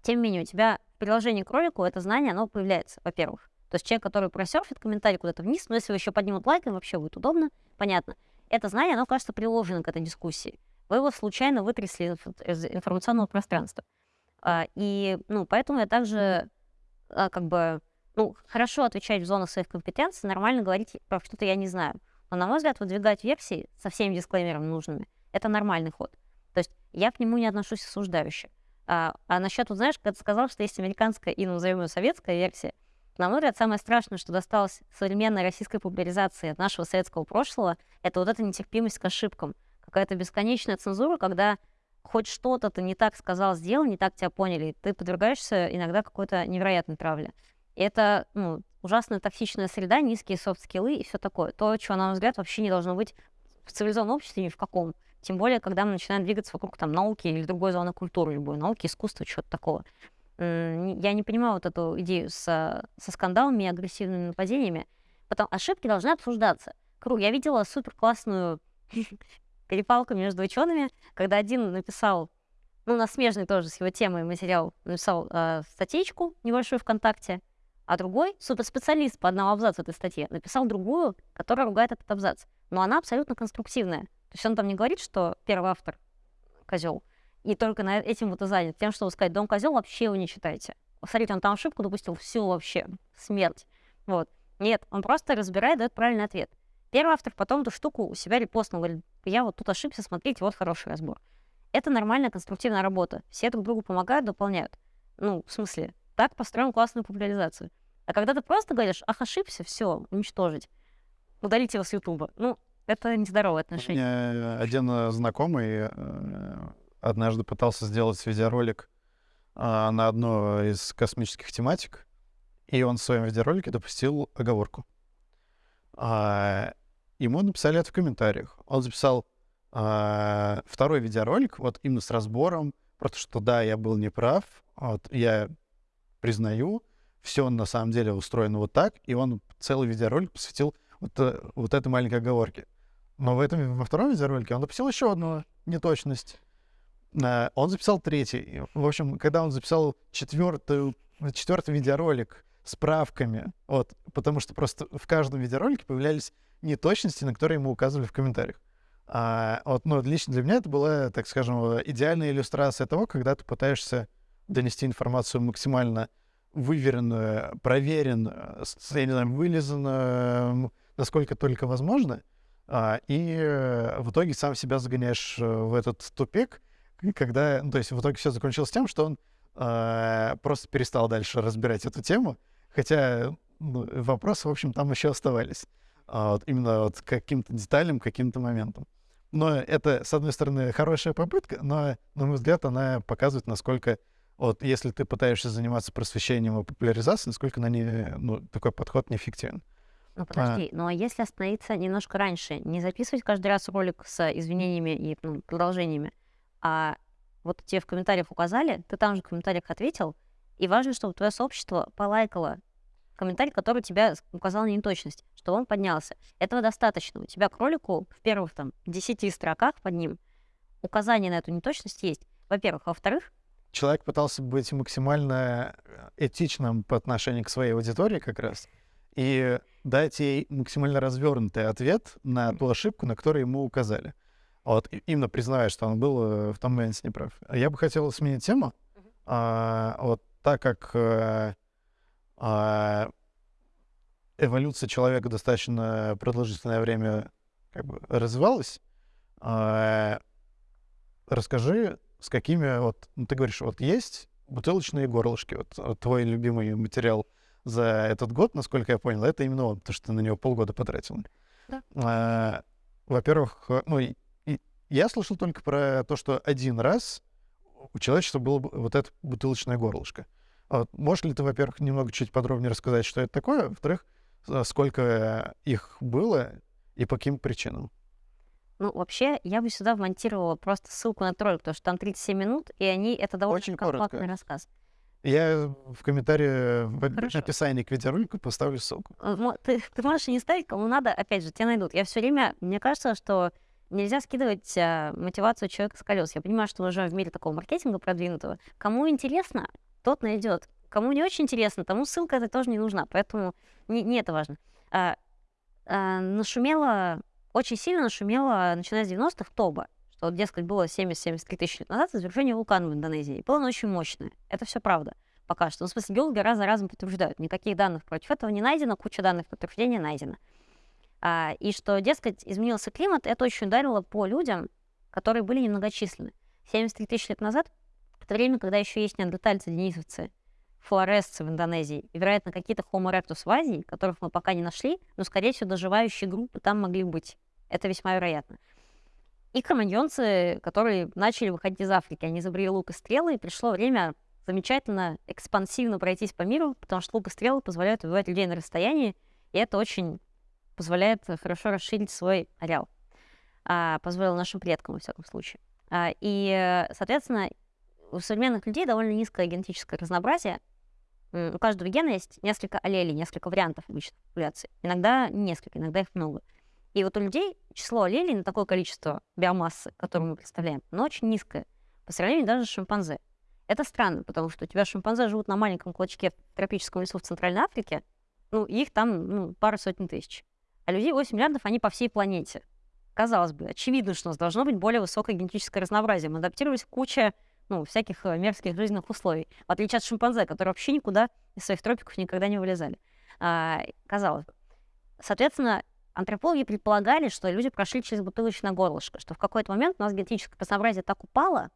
Тем не менее, у тебя в приложении к ролику это знание, оно появляется, во-первых. То есть человек, который просерфит комментарий куда-то вниз, но если вы еще поднимут лайк, им вообще будет удобно, понятно. Это знание, оно, кажется, приложено к этой дискуссии. Вы его случайно вытрясли из информационного пространства. А, и, ну, поэтому я также, а, как бы, ну, хорошо отвечать в зонах своих компетенций, нормально говорить про что-то я не знаю. Но, на мой взгляд, выдвигать версии со всеми дисклеймерами нужными — это нормальный ход. То есть я к нему не отношусь осуждающе. А, а насчет, вот знаешь, когда ты сказал, что есть американская и, назовем советская версия, на мой взгляд, самое страшное, что досталось современной российской популяризации нашего советского прошлого, это вот эта нетерпимость к ошибкам. Какая-то бесконечная цензура, когда хоть что-то ты не так сказал, сделал, не так тебя поняли, ты подвергаешься иногда какой-то невероятной травле. И это ну, ужасная токсичная среда, низкие софт-скиллы и все такое. То, чего, на мой взгляд, вообще не должно быть в цивилизованном обществе ни в каком. Тем более, когда мы начинаем двигаться вокруг там науки или другой зоны культуры, любой науки, искусства, чего-то такого. Я не понимаю вот эту идею со, со скандалами и агрессивными нападениями. Потом ошибки должны обсуждаться. Круг, я видела супер классную перепалку между учеными, когда один написал, ну, на смежный тоже с его темой материал, написал э, статейку небольшую ВКонтакте, а другой, суперспециалист по одному абзацу этой статьи, написал другую, которая ругает этот абзац. Но она абсолютно конструктивная. То есть он там не говорит, что первый автор козел, и только на этим вот и занят. Тем, что сказать, дом козел, вообще его не читайте. Смотрите, он там ошибку допустил, все вообще, смерть. Вот. Нет, он просто разбирает, дает правильный ответ. Первый автор потом эту штуку у себя репостнул, говорит, я вот тут ошибся, смотрите, вот хороший разбор. Это нормальная конструктивная работа. Все друг другу помогают, дополняют. Ну, в смысле, так построим классную популяризацию. А когда ты просто говоришь, ах, ошибся, все, уничтожить, удалить его с Ютуба. Ну, это нездоровое отношение. У меня один знакомый э, однажды пытался сделать видеоролик а, на одну из космических тематик, и он в своем видеоролике допустил оговорку. А, ему написали это в комментариях. Он записал а, второй видеоролик, вот именно с разбором, просто что да, я был неправ, вот, я признаю, все на самом деле устроено вот так, и он целый видеоролик посвятил вот, э, вот этой маленькой оговорке. Но в этом, во втором видеоролике он допустил еще одну неточность. Э, он записал третий. В общем, когда он записал четвертую, четвертый видеоролик с правками, вот, потому что просто в каждом видеоролике появлялись неточности, на которые ему указывали в комментариях. А, вот, ну, лично для меня это была, так скажем, идеальная иллюстрация того, когда ты пытаешься донести информацию максимально выверенную, проверенную, я не знаю, вылизанную, насколько только возможно, а, и в итоге сам себя загоняешь э, в этот тупик, когда, ну, то есть в итоге все закончилось тем, что он э, просто перестал дальше разбирать эту тему, хотя ну, вопросы, в общем, там еще оставались. А, вот, именно вот каким-то деталям, каким-то моментам. Но это, с одной стороны, хорошая попытка, но, на мой взгляд, она показывает, насколько вот если ты пытаешься заниматься просвещением и популяризацией, насколько на ней, ну, такой подход неэффективен. Ну подожди, а... ну а если остановиться немножко раньше, не записывать каждый раз ролик с извинениями и ну, продолжениями, а вот тебе в комментариях указали, ты там же в комментариях ответил, и важно, чтобы твое сообщество полайкало комментарий, который тебя указал на неточность, что он поднялся. Этого достаточно. У тебя к ролику в первых там 10 строках под ним указание на эту неточность есть. Во-первых. Во-вторых, человек пытался быть максимально э, этичным по отношению к своей аудитории как раз и дать ей максимально развернутый ответ на ту ошибку, на которую ему указали. Вот, именно признавая, что он был э, в том моменте неправ. Я бы хотел сменить тему. А, вот так как а, а, эволюция человека достаточно продолжительное время как бы развивалась, а, расскажи, с какими вот, ну, ты говоришь, вот есть бутылочные горлышки, вот, вот твой любимый материал за этот год, насколько я понял, это именно он, потому что ты на него полгода потратил. Да. А, во-первых, ну, и, и я слышал только про то, что один раз у человечества было вот это бутылочное горлышко. Вот, можешь ли ты, во-первых, немного чуть подробнее рассказать, что это такое? Во-вторых, сколько их было и по каким причинам? Ну, вообще, я бы сюда вмонтировала просто ссылку на ролик, потому что там 37 минут, и они это довольно Очень компактный рассказ. Я в комментарии в Хорошо. описании к видеоролику поставлю ссылку. Ты, ты можешь и не ставить, кому надо, опять же, тебя найдут. Я все время, мне кажется, что нельзя скидывать а, мотивацию человека с колес. Я понимаю, что мы живем в мире такого маркетинга продвинутого. Кому интересно, тот найдет. Кому не очень интересно, тому ссылка эта тоже не нужна. Поэтому не, не это важно. А, а, нашумело очень сильно нашумело, начиная с 90-х, Тоба, что, вот, дескать, было 70-73 тысячи лет назад извержение вулкана в Индонезии. И было оно очень мощное. Это все правда пока что. Ну, в смысле, геологи раз за разом подтверждают. Никаких данных против этого не найдено, куча данных подтверждения найдена. А, и что, дескать, изменился климат, это очень ударило по людям, которые были немногочисленны. 73 тысячи лет назад, в то время, когда еще есть неандертальцы, денисовцы, флоресцы в Индонезии, и, вероятно, какие-то Homo erectus в Азии, которых мы пока не нашли, но, скорее всего, доживающие группы там могли быть. Это весьма вероятно. И кроманьонцы, которые начали выходить из Африки, они изобрели лук и стрелы, и пришло время замечательно, экспансивно пройтись по миру, потому что лук и стрелы позволяют убивать людей на расстоянии, и это очень позволяет хорошо расширить свой ареал. А, позволило нашим предкам, во всяком случае. А, и, соответственно, у современных людей довольно низкое генетическое разнообразие, у каждого гена есть несколько аллелей, несколько вариантов обычной популяции. Иногда несколько, иногда их много. И вот у людей число аллелей на такое количество биомассы, которое мы представляем, оно очень низкое, по сравнению даже с шимпанзе. Это странно, потому что у тебя шимпанзе живут на маленьком клочке в тропическом лесу в Центральной Африке, ну, их там ну, пару сотен тысяч. А людей 8 миллиардов, они по всей планете. Казалось бы, очевидно, что у нас должно быть более высокое генетическое разнообразие. Мы адаптировались к куче ну, всяких э, мерзких жизненных условий, в отличие от шимпанзе, которые вообще никуда из своих тропиков никогда не вылезали. А, казалось бы. Соответственно, антропологи предполагали, что люди прошли через бутылочное горлышко, что в какой-то момент у нас генетическое разнообразие так упало,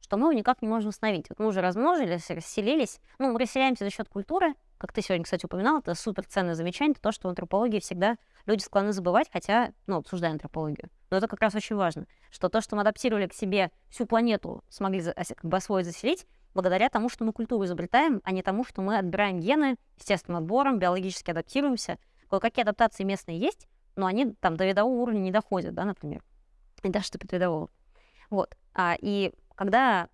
что мы его никак не можем восстановить. Вот мы уже размножились, расселились. Ну, мы расселяемся за счет культуры. Как ты сегодня, кстати, упоминал, это супер ценное замечание, то, что в антропологии всегда люди склонны забывать, хотя, ну, обсуждая антропологию. Но это как раз очень важно, что то, что мы адаптировали к себе всю планету, смогли как бы освоить, заселить, благодаря тому, что мы культуру изобретаем, а не тому, что мы отбираем гены естественным отбором, биологически адаптируемся. Кое-какие адаптации местные есть, но они там до видового уровня не доходят, да, например. И даже до предвидового. Вот. А, и когда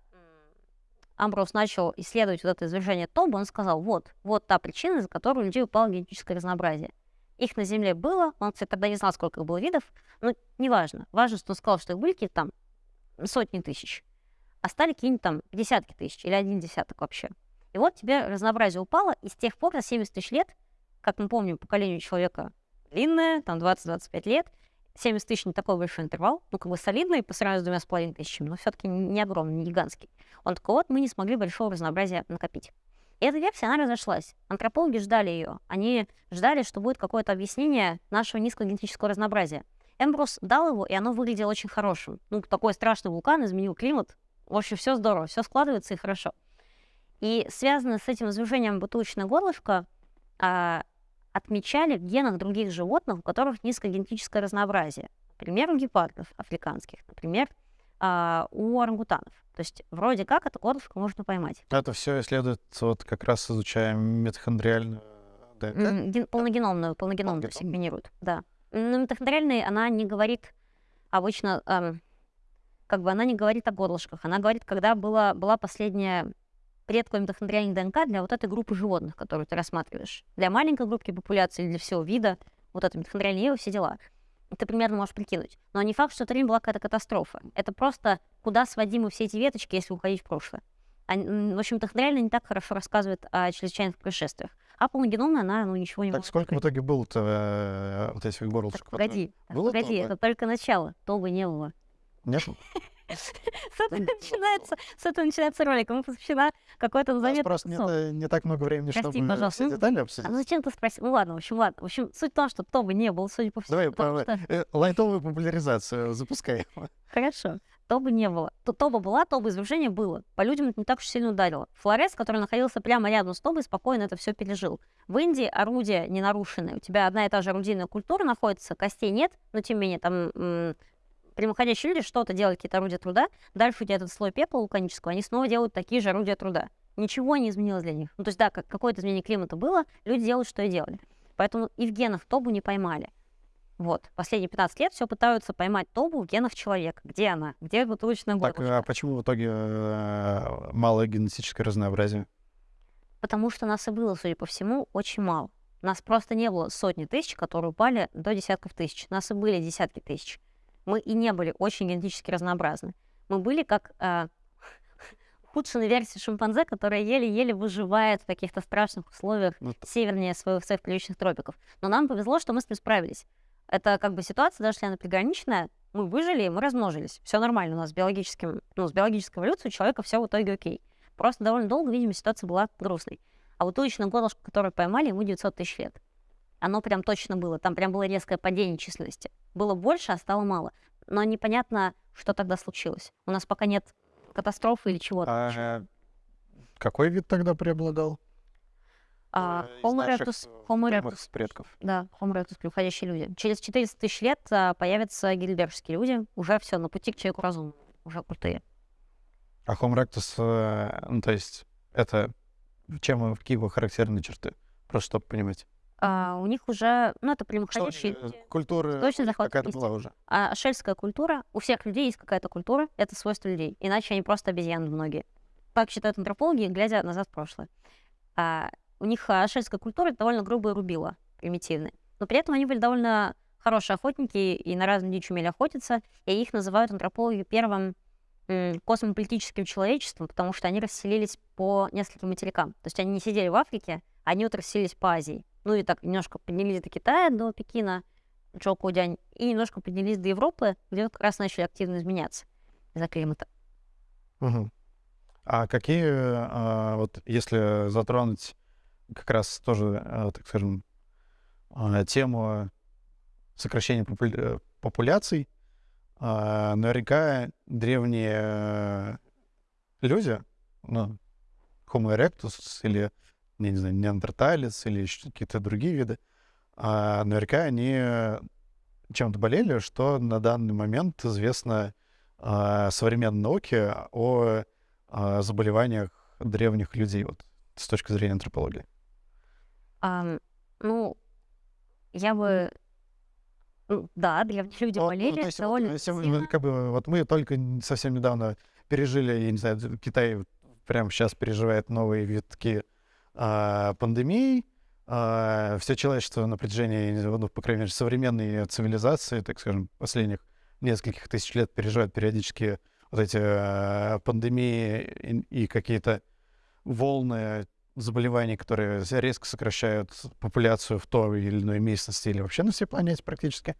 Амброс начал исследовать вот это извержение Тоба, он сказал, вот, вот та причина, из-за которой у людей упало генетическое разнообразие. Их на Земле было, он, кстати, тогда не знал, сколько их было видов, но неважно. Важно, что он сказал, что их были какие-то там сотни тысяч, а стали какие-нибудь там десятки тысяч или один десяток вообще. И вот тебе разнообразие упало, и с тех пор, за 70 тысяч лет, как мы помним, поколение человека длинное, там 20-25 лет, 70 тысяч не такой большой интервал, ну, как бы солидный по сравнению с двумя с половиной тысячами, но все-таки не огромный, не гигантский. Он такой, вот, мы не смогли большого разнообразия накопить. И эта версия, она разошлась. Антропологи ждали ее. Они ждали, что будет какое-то объяснение нашего низкого генетического разнообразия. Эмбрус дал его, и оно выглядело очень хорошим. Ну, такой страшный вулкан изменил климат. В общем, все здорово, все складывается и хорошо. И связано с этим извержением бутылочное горлышко, а, отмечали в генах других животных, у которых низкое генетическое разнообразие. Например, у гепардов африканских, например, а, у орангутанов. То есть вроде как это горлышко можно поймать. Это все исследуется, вот как раз изучая митохондриальную ДНК? Ген, полногеномную, полногеномную Полгеном. сегменируют, да. Но митохондриальная, она не говорит обычно... Эм, как бы она не говорит о горлышках. Она говорит, когда была, была последняя предковое митохондриальное ДНК для вот этой группы животных, которую ты рассматриваешь. Для маленькой группы популяции, для всего вида, вот это митохондриальное все дела. Ты примерно можешь прикинуть. Но не факт, что это время была какая-то катастрофа. Это просто куда сводимы все эти веточки, если уходить в прошлое. Они, в общем, митохондриально не так хорошо рассказывает о чрезвычайных происшествиях. А полногеномная, она ну, ничего не Так сколько в открыть. итоге было-то э, вот этих Так, горлышек? погоди, так, Было погоди, это только начало. Тобы не было. Нет? С этого начинается, с этого начинается ролик. Мы посвящена какой-то заметный просто нет, не так много времени, Прости, чтобы пожалуйста. все Ну, детали А обсудить. ну зачем ты спросил? Ну ладно, в общем, ладно. В общем, суть в том, что Тоба не было, судя по всему. Давай потому по- что- э, лайтовую популяризацию запускай. Хорошо. Тоба не было. То- Тоба была, Тоба извержение было. По людям это не так уж сильно ударило. Флорес, который находился прямо рядом с Тобой, спокойно это все пережил. В Индии орудия не нарушены. У тебя одна и та же орудийная культура находится, костей нет, но тем не менее там прямоходящие люди что-то делают, какие-то орудия труда. Дальше у тебя этот слой пепла вулканического, они снова делают такие же орудия труда. Ничего не изменилось для них. Ну, то есть, да, как, какое-то изменение климата было, люди делают, что и делали. Поэтому и в генах Тобу не поймали. Вот. Последние 15 лет все пытаются поймать Тобу в генах человека. Где она? Где бутылочная Так, горлышко? а почему в итоге э, малое генетическое разнообразие? Потому что нас и было, судя по всему, очень мало. Нас просто не было сотни тысяч, которые упали до десятков тысяч. Нас и были десятки тысяч. Мы и не были очень генетически разнообразны. Мы были как э, худшая версия шимпанзе, которая еле-еле выживает в каких-то страшных условиях Ну, т- севернее своих, своих приличных тропиков. Но нам повезло, что мы с ним справились. Это как бы ситуация, даже если она приграничная, мы выжили, мы размножились. Все нормально у нас с биологическим, ну, с биологической эволюцией у человека все в итоге окей. Просто довольно долго, видимо, ситуация была грустной. А вот уличное горлышко, которое поймали, ему 900 тысяч лет. Оно прям точно было. Там прям было резкое падение численности. Было больше, а стало мало. Но непонятно, что тогда случилось. У нас пока нет катастрофы или чего-то. А какой вид тогда преобладал? А, из Homo erectus, э, Homo erectus, предков. да, Homo erectus, превходящие люди. Через 400 тысяч лет а, появятся гильбергские люди. Уже все, на пути к человеку разумному. Уже крутые. А Homo erectus, э, ну, то есть, это чем, какие его характерные черты? Просто чтобы понимать. А, у них уже, ну, это Что прямоходящие они, э, культура Точно захват какая-то была уже. А шельская культура, у всех людей есть какая-то культура, это свойство людей. Иначе они просто обезьяны многие. Так считают антропологи, глядя назад в прошлое. А, у них а, шельская культура это довольно грубые рубила, примитивные. Но при этом они были довольно хорошие охотники и на разную дичь умели охотиться. И их называют антропологи первым космополитическим человечеством, потому что они расселились по нескольким материкам. То есть они не сидели в Африке, они вот расселились по Азии. Ну и так немножко поднялись до Китая, до Пекина, Джоукудянь, и немножко поднялись до Европы, где вот как раз начали активно изменяться из-за климата. Мгм. А какие, а, вот если затронуть как раз тоже, а, так скажем, а, тему сокращения популя- популяций, а, наверняка древние э, люди, ну, Homo erectus или, я не знаю, неандерталец или еще какие-то другие виды, а, наверняка они чем-то болели, что на данный момент известно а, современной науке о а, заболеваниях древних людей вот, с точки зрения антропологии. Ам, ну, я бы... ну, Да, древние люди Ну, ну, болели то есть вот, довольно э, сем- сильно. ну, как бы, вот мы только совсем недавно пережили, я не знаю, Китай вот прямо сейчас переживает новые витки пандемий. все человечество на протяжении, ну, по крайней мере, современной цивилизации, так скажем, последних нескольких тысяч лет переживает периодически вот эти а, пандемии и, какие-то волны заболеваний, которые резко сокращают популяцию в той или иной местности или вообще на всей планете практически.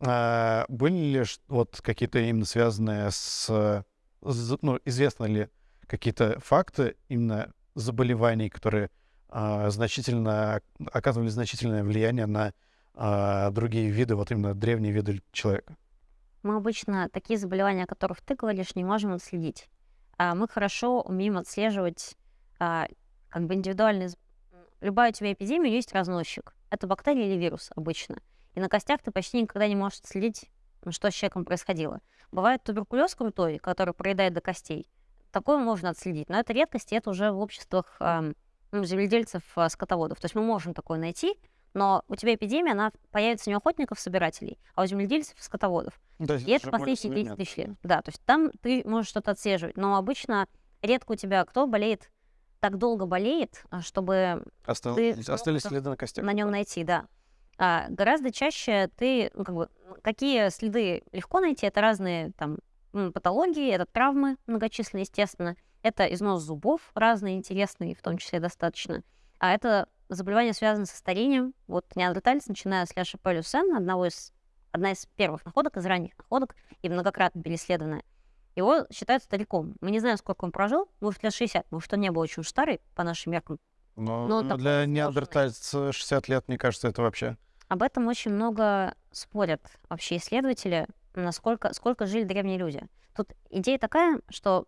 А, были ли вот какие-то именно связанные с, ну, известно ли какие-то факты именно заболеваний, которые а, значительно оказывали значительное влияние на а, другие виды, вот именно древние виды человека? Мы обычно такие заболевания, о которых ты говоришь, не можем отследить. А мы хорошо умеем отслеживать как бы м, Любая у тебя эпидемия есть разносчик. Это бактерия или вирус обычно. И на костях ты почти никогда не можешь отследить, что с человеком происходило. Бывает туберкулез крутой, который проедает до костей. Такое можно отследить, но это редкость, и это уже в обществах ну, земледельцев, а, скотоводов. То есть мы можем такое найти, Но у тебя эпидемия, она появится не у охотников-собирателей, а у земледельцев и скотоводов. То И это последние 30 тысяч лет. Да, то есть там ты можешь что-то отслеживать. Но обычно редко у тебя кто болеет, так долго болеет, а, чтобы Остал- ты Остались следы на костях. на нем найти, да. А гораздо чаще ты, ну, как бы, какие следы легко найти, это разные там патологии, это травмы многочисленные, естественно, это износ зубов разные, интересные, в том числе достаточно. А это заболевания, связанные со старением. Вот неандерталец, начиная с Ляша Пелюсен, одного из, одна из первых находок, из ранних находок, и многократно переследованная, его считают стариком. Мы не знаем, сколько он прожил, может, лет 60, может, он не был очень старый по нашим меркам. Но Ну, ну, такой для неандертальца 60 лет, мне кажется, это вообще... Об этом очень много спорят вообще исследователи, насколько сколько жили древние люди. Тут идея такая, что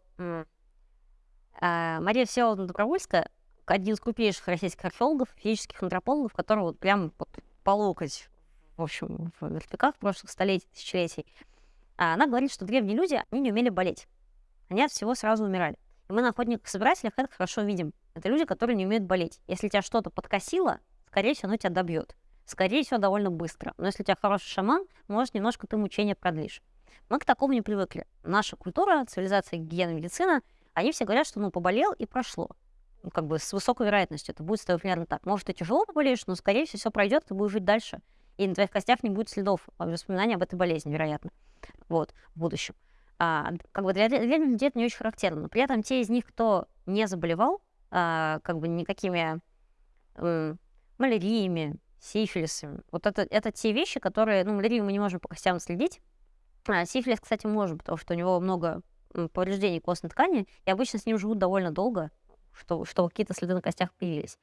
а, Мария Всеволодовна Добровольская, один из крупнейших российских археологов, физических антропологов, который вот прям вот по локоть, в общем, в мертвяках прошлых столетий, тысячелетий, а она говорит, что древние люди, они не умели болеть. Они от всего сразу умирали. И мы на охотниках-собирателях это хорошо видим. Это люди, которые не умеют болеть. Если тебя что-то подкосило, скорее всего, оно тебя добьет. Скорее всего, довольно быстро. Но если у тебя хороший шаман, может, немножко ты мучение продлишь. Мы к такому не привыкли. Наша культура, цивилизация, гигиена, медицина, они все говорят, что ну поболел и прошло. Ну, как бы с высокой вероятностью это будет с примерно так. Может, ты тяжело поболеешь, но, скорее всего, все пройдет, ты будешь жить дальше. И на твоих костях не будет следов а, воспоминаний об этой болезни, вероятно. Вот, в будущем. А, как бы для древних людей это не очень характерно. Но при этом те из них, кто не заболевал, а, как бы никакими м, маляриями, сифилисами, вот это, это те вещи, которые, ну, малярию мы не можем по костям следить, а, сифилис, кстати, можем, потому что у него много повреждений костной ткани, и обычно с ним живут довольно долго, что, что какие-то следы на костях появились.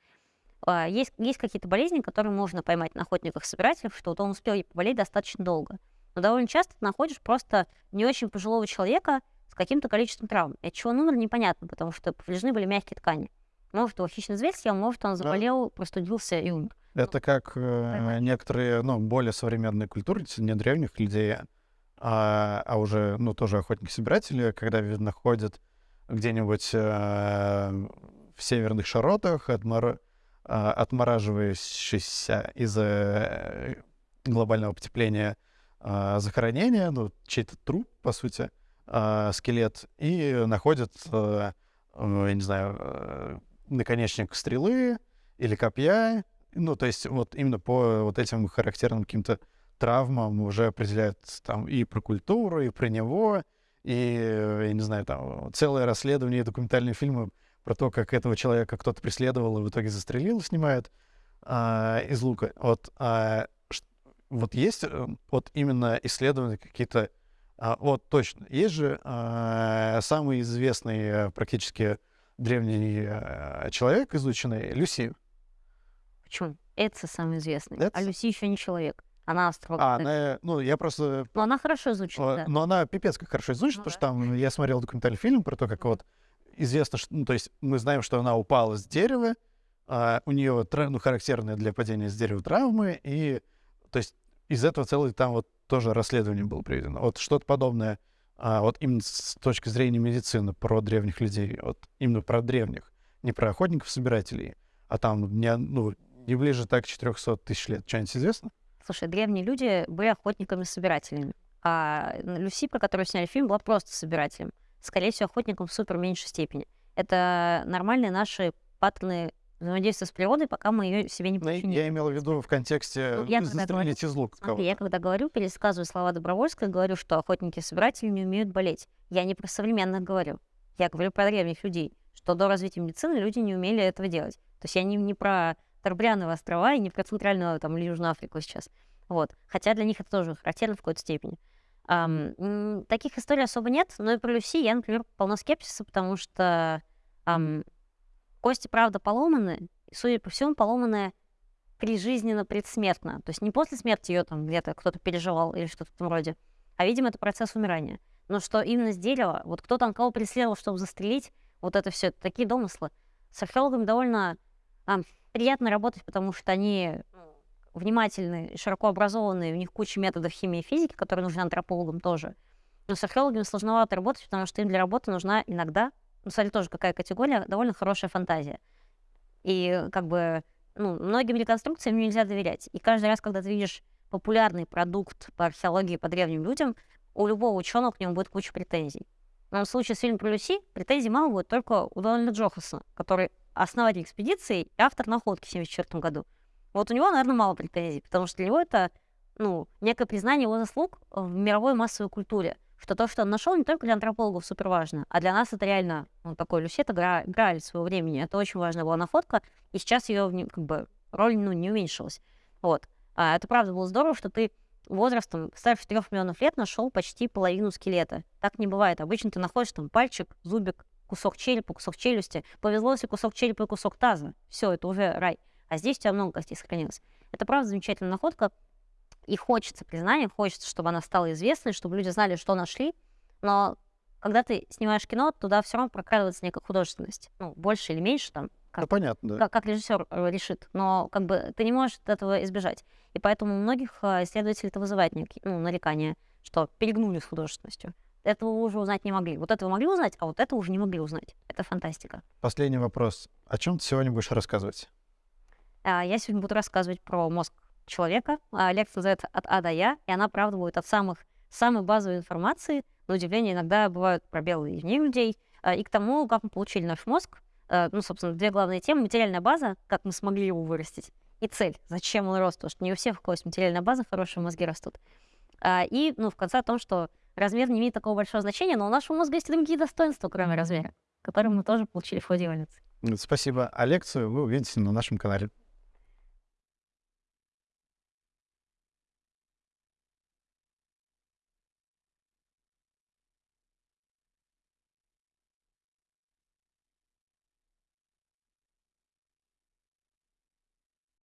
А, Есть, есть какие-то болезни, которые можно поймать на охотниках-собирателях, что вот он успел ей поболеть достаточно долго. Но довольно часто ты находишь просто не очень пожилого человека с каким-то количеством травм. И от чего он умер, непонятно, потому что повреждены были мягкие ткани. Может, его хищный зверь съел, может, он заболел, простудился и умер. Это как э, некоторые, ну, более современные культуры, не древних людей, а, а уже, ну, тоже охотники-собиратели, когда находят где-нибудь э, в северных широтах, отмор- а, отмораживающиеся из-за э, глобального потепления а, захоронения, ну, чей-то труп, по сути, а, скелет, и находят, э, э, я не знаю, э, наконечник стрелы или копья, ну, то есть вот именно по вот этим характерным каким-то травмам уже определяют там и про культуру, и про него, и, я не знаю, там целое расследование, документальные фильмы про то, как этого человека кто-то преследовал и в итоге застрелил, снимают а, из лука. Вот, а, вот есть э, вот именно исследования какие-то, а, вот точно, есть же а, самый известный э, практически древний э, человек, изученный, Люси. Почему? Это самый известный. Эдсон? А Люси еще не человек. Она астролог. А, она, ну, я просто... Но она хорошо изучена, э, да. Но она пипец как хорошо изучена, Ну потому что там я смотрел документальный фильм про то, как вот известно, что, ну, то есть мы знаем, что она упала с дерева, а, у нее ну, характерные для падения с дерева травмы, и то есть из этого целый там вот тоже расследование было проведено. Вот что-то подобное, а, вот именно с точки зрения медицины про древних людей, вот именно про древних, не про охотников-собирателей, а там не, ну, не ближе так 400 тысяч лет. Что-нибудь известно? Слушай, древние люди были охотниками-собирателями. А Люси, про которую сняли фильм, была просто собирателем. Скорее всего, охотником в супер меньшей степени. Это нормальные наши паттерны взаимодействия с природой, пока мы ее себе не Ну, я- подчиним. я имел в виду в контексте Ну, я из лука Смотри, я когда говорю, пересказываю слова Добровольской, говорю, что охотники-собиратели не умеют болеть. Я не про современных говорю. Я говорю про древних людей, что до развития медицины люди не умели этого делать. То есть я не, не про Торбриановые острова и не про Центральную там, или Южную Африку сейчас. Вот. Хотя для них это тоже характерно в какой-то степени. М, таких историй особо нет, но и про Люси я, например, полно скепсиса, потому что ам, кости, правда, поломаны, и, судя по всему, поломаны прижизненно, предсмертно. То есть не после смерти ее там где-то кто-то переживал или что-то в этом роде, а, видимо, это процесс умирания. Но что именно с дерева, вот кто там кого преследовал, чтобы застрелить, вот это все, такие домыслы. С археологами довольно а, приятно работать, потому что они ну, внимательные, широко образованные, у них куча методов химии и физики, которые нужны антропологам тоже. Но с археологами сложновато работать, потому что им для работы нужна иногда, ну, смотри, тоже какая категория, довольно хорошая фантазия. И как бы ну, многим реконструкциям нельзя доверять. И каждый раз, когда ты видишь популярный продукт по археологии по древним людям, у любого ученого к нему будет куча претензий. Но в случае с фильмом про Люси претензий мало будет только у Дональда Джохасона, который основатель экспедиции и автор находки в 1974 году. Вот у него, наверное, мало претензий, потому что для него это ну, некое признание его заслуг в мировой массовой культуре. Что то, что он нашел, не только для антропологов супер важно, а для нас это реально ну, такой Люси, это гра, граль своего времени. Это очень важная была находка, и сейчас ее как бы роль ну, не уменьшилась. Вот. А это правда было здорово, что ты возрастом старше 4 миллионов лет нашел почти половину скелета. Так не бывает. Обычно ты находишь там пальчик, зубик, кусок черепа, кусок челюсти. Повезло, если кусок черепа и кусок таза. Все, это уже рай. А здесь у тебя много костей сохранилось. Это правда замечательная находка. И хочется признания, хочется, чтобы она стала известной, чтобы люди знали, что нашли. Но когда ты снимаешь кино, туда все равно прокрадывается некая художественность. Ну, больше или меньше там. Как, ну, понятно, да. Как, как режиссер э, решит. Но как бы ты не можешь этого избежать. И поэтому у многих э, исследователей это вызывает некие, ну, нарекания, что перегнули с художественностью. Этого вы уже узнать не могли. Вот этого могли узнать, а вот это уже не могли узнать. Это фантастика. Последний вопрос. О чем ты сегодня будешь рассказывать? А, я сегодня буду рассказывать про мозг человека. А, лекция называется «От А до Я», и она, правда, будет от самых, самой базовой информации. На удивление, иногда бывают пробелы и в ней людей. А, и к тому, как мы получили наш мозг. Ну, собственно, две главные темы. Материальная база, как мы смогли его вырастить, и цель, зачем он рос, потому что не у всех у кого есть материальная база, хорошие мозги растут. И, ну, в конце о том, что размер не имеет такого большого значения, но у нашего мозга есть другие достоинства, кроме размера, которые мы тоже получили в ходе эволюции. Спасибо. А лекцию вы увидите на нашем канале.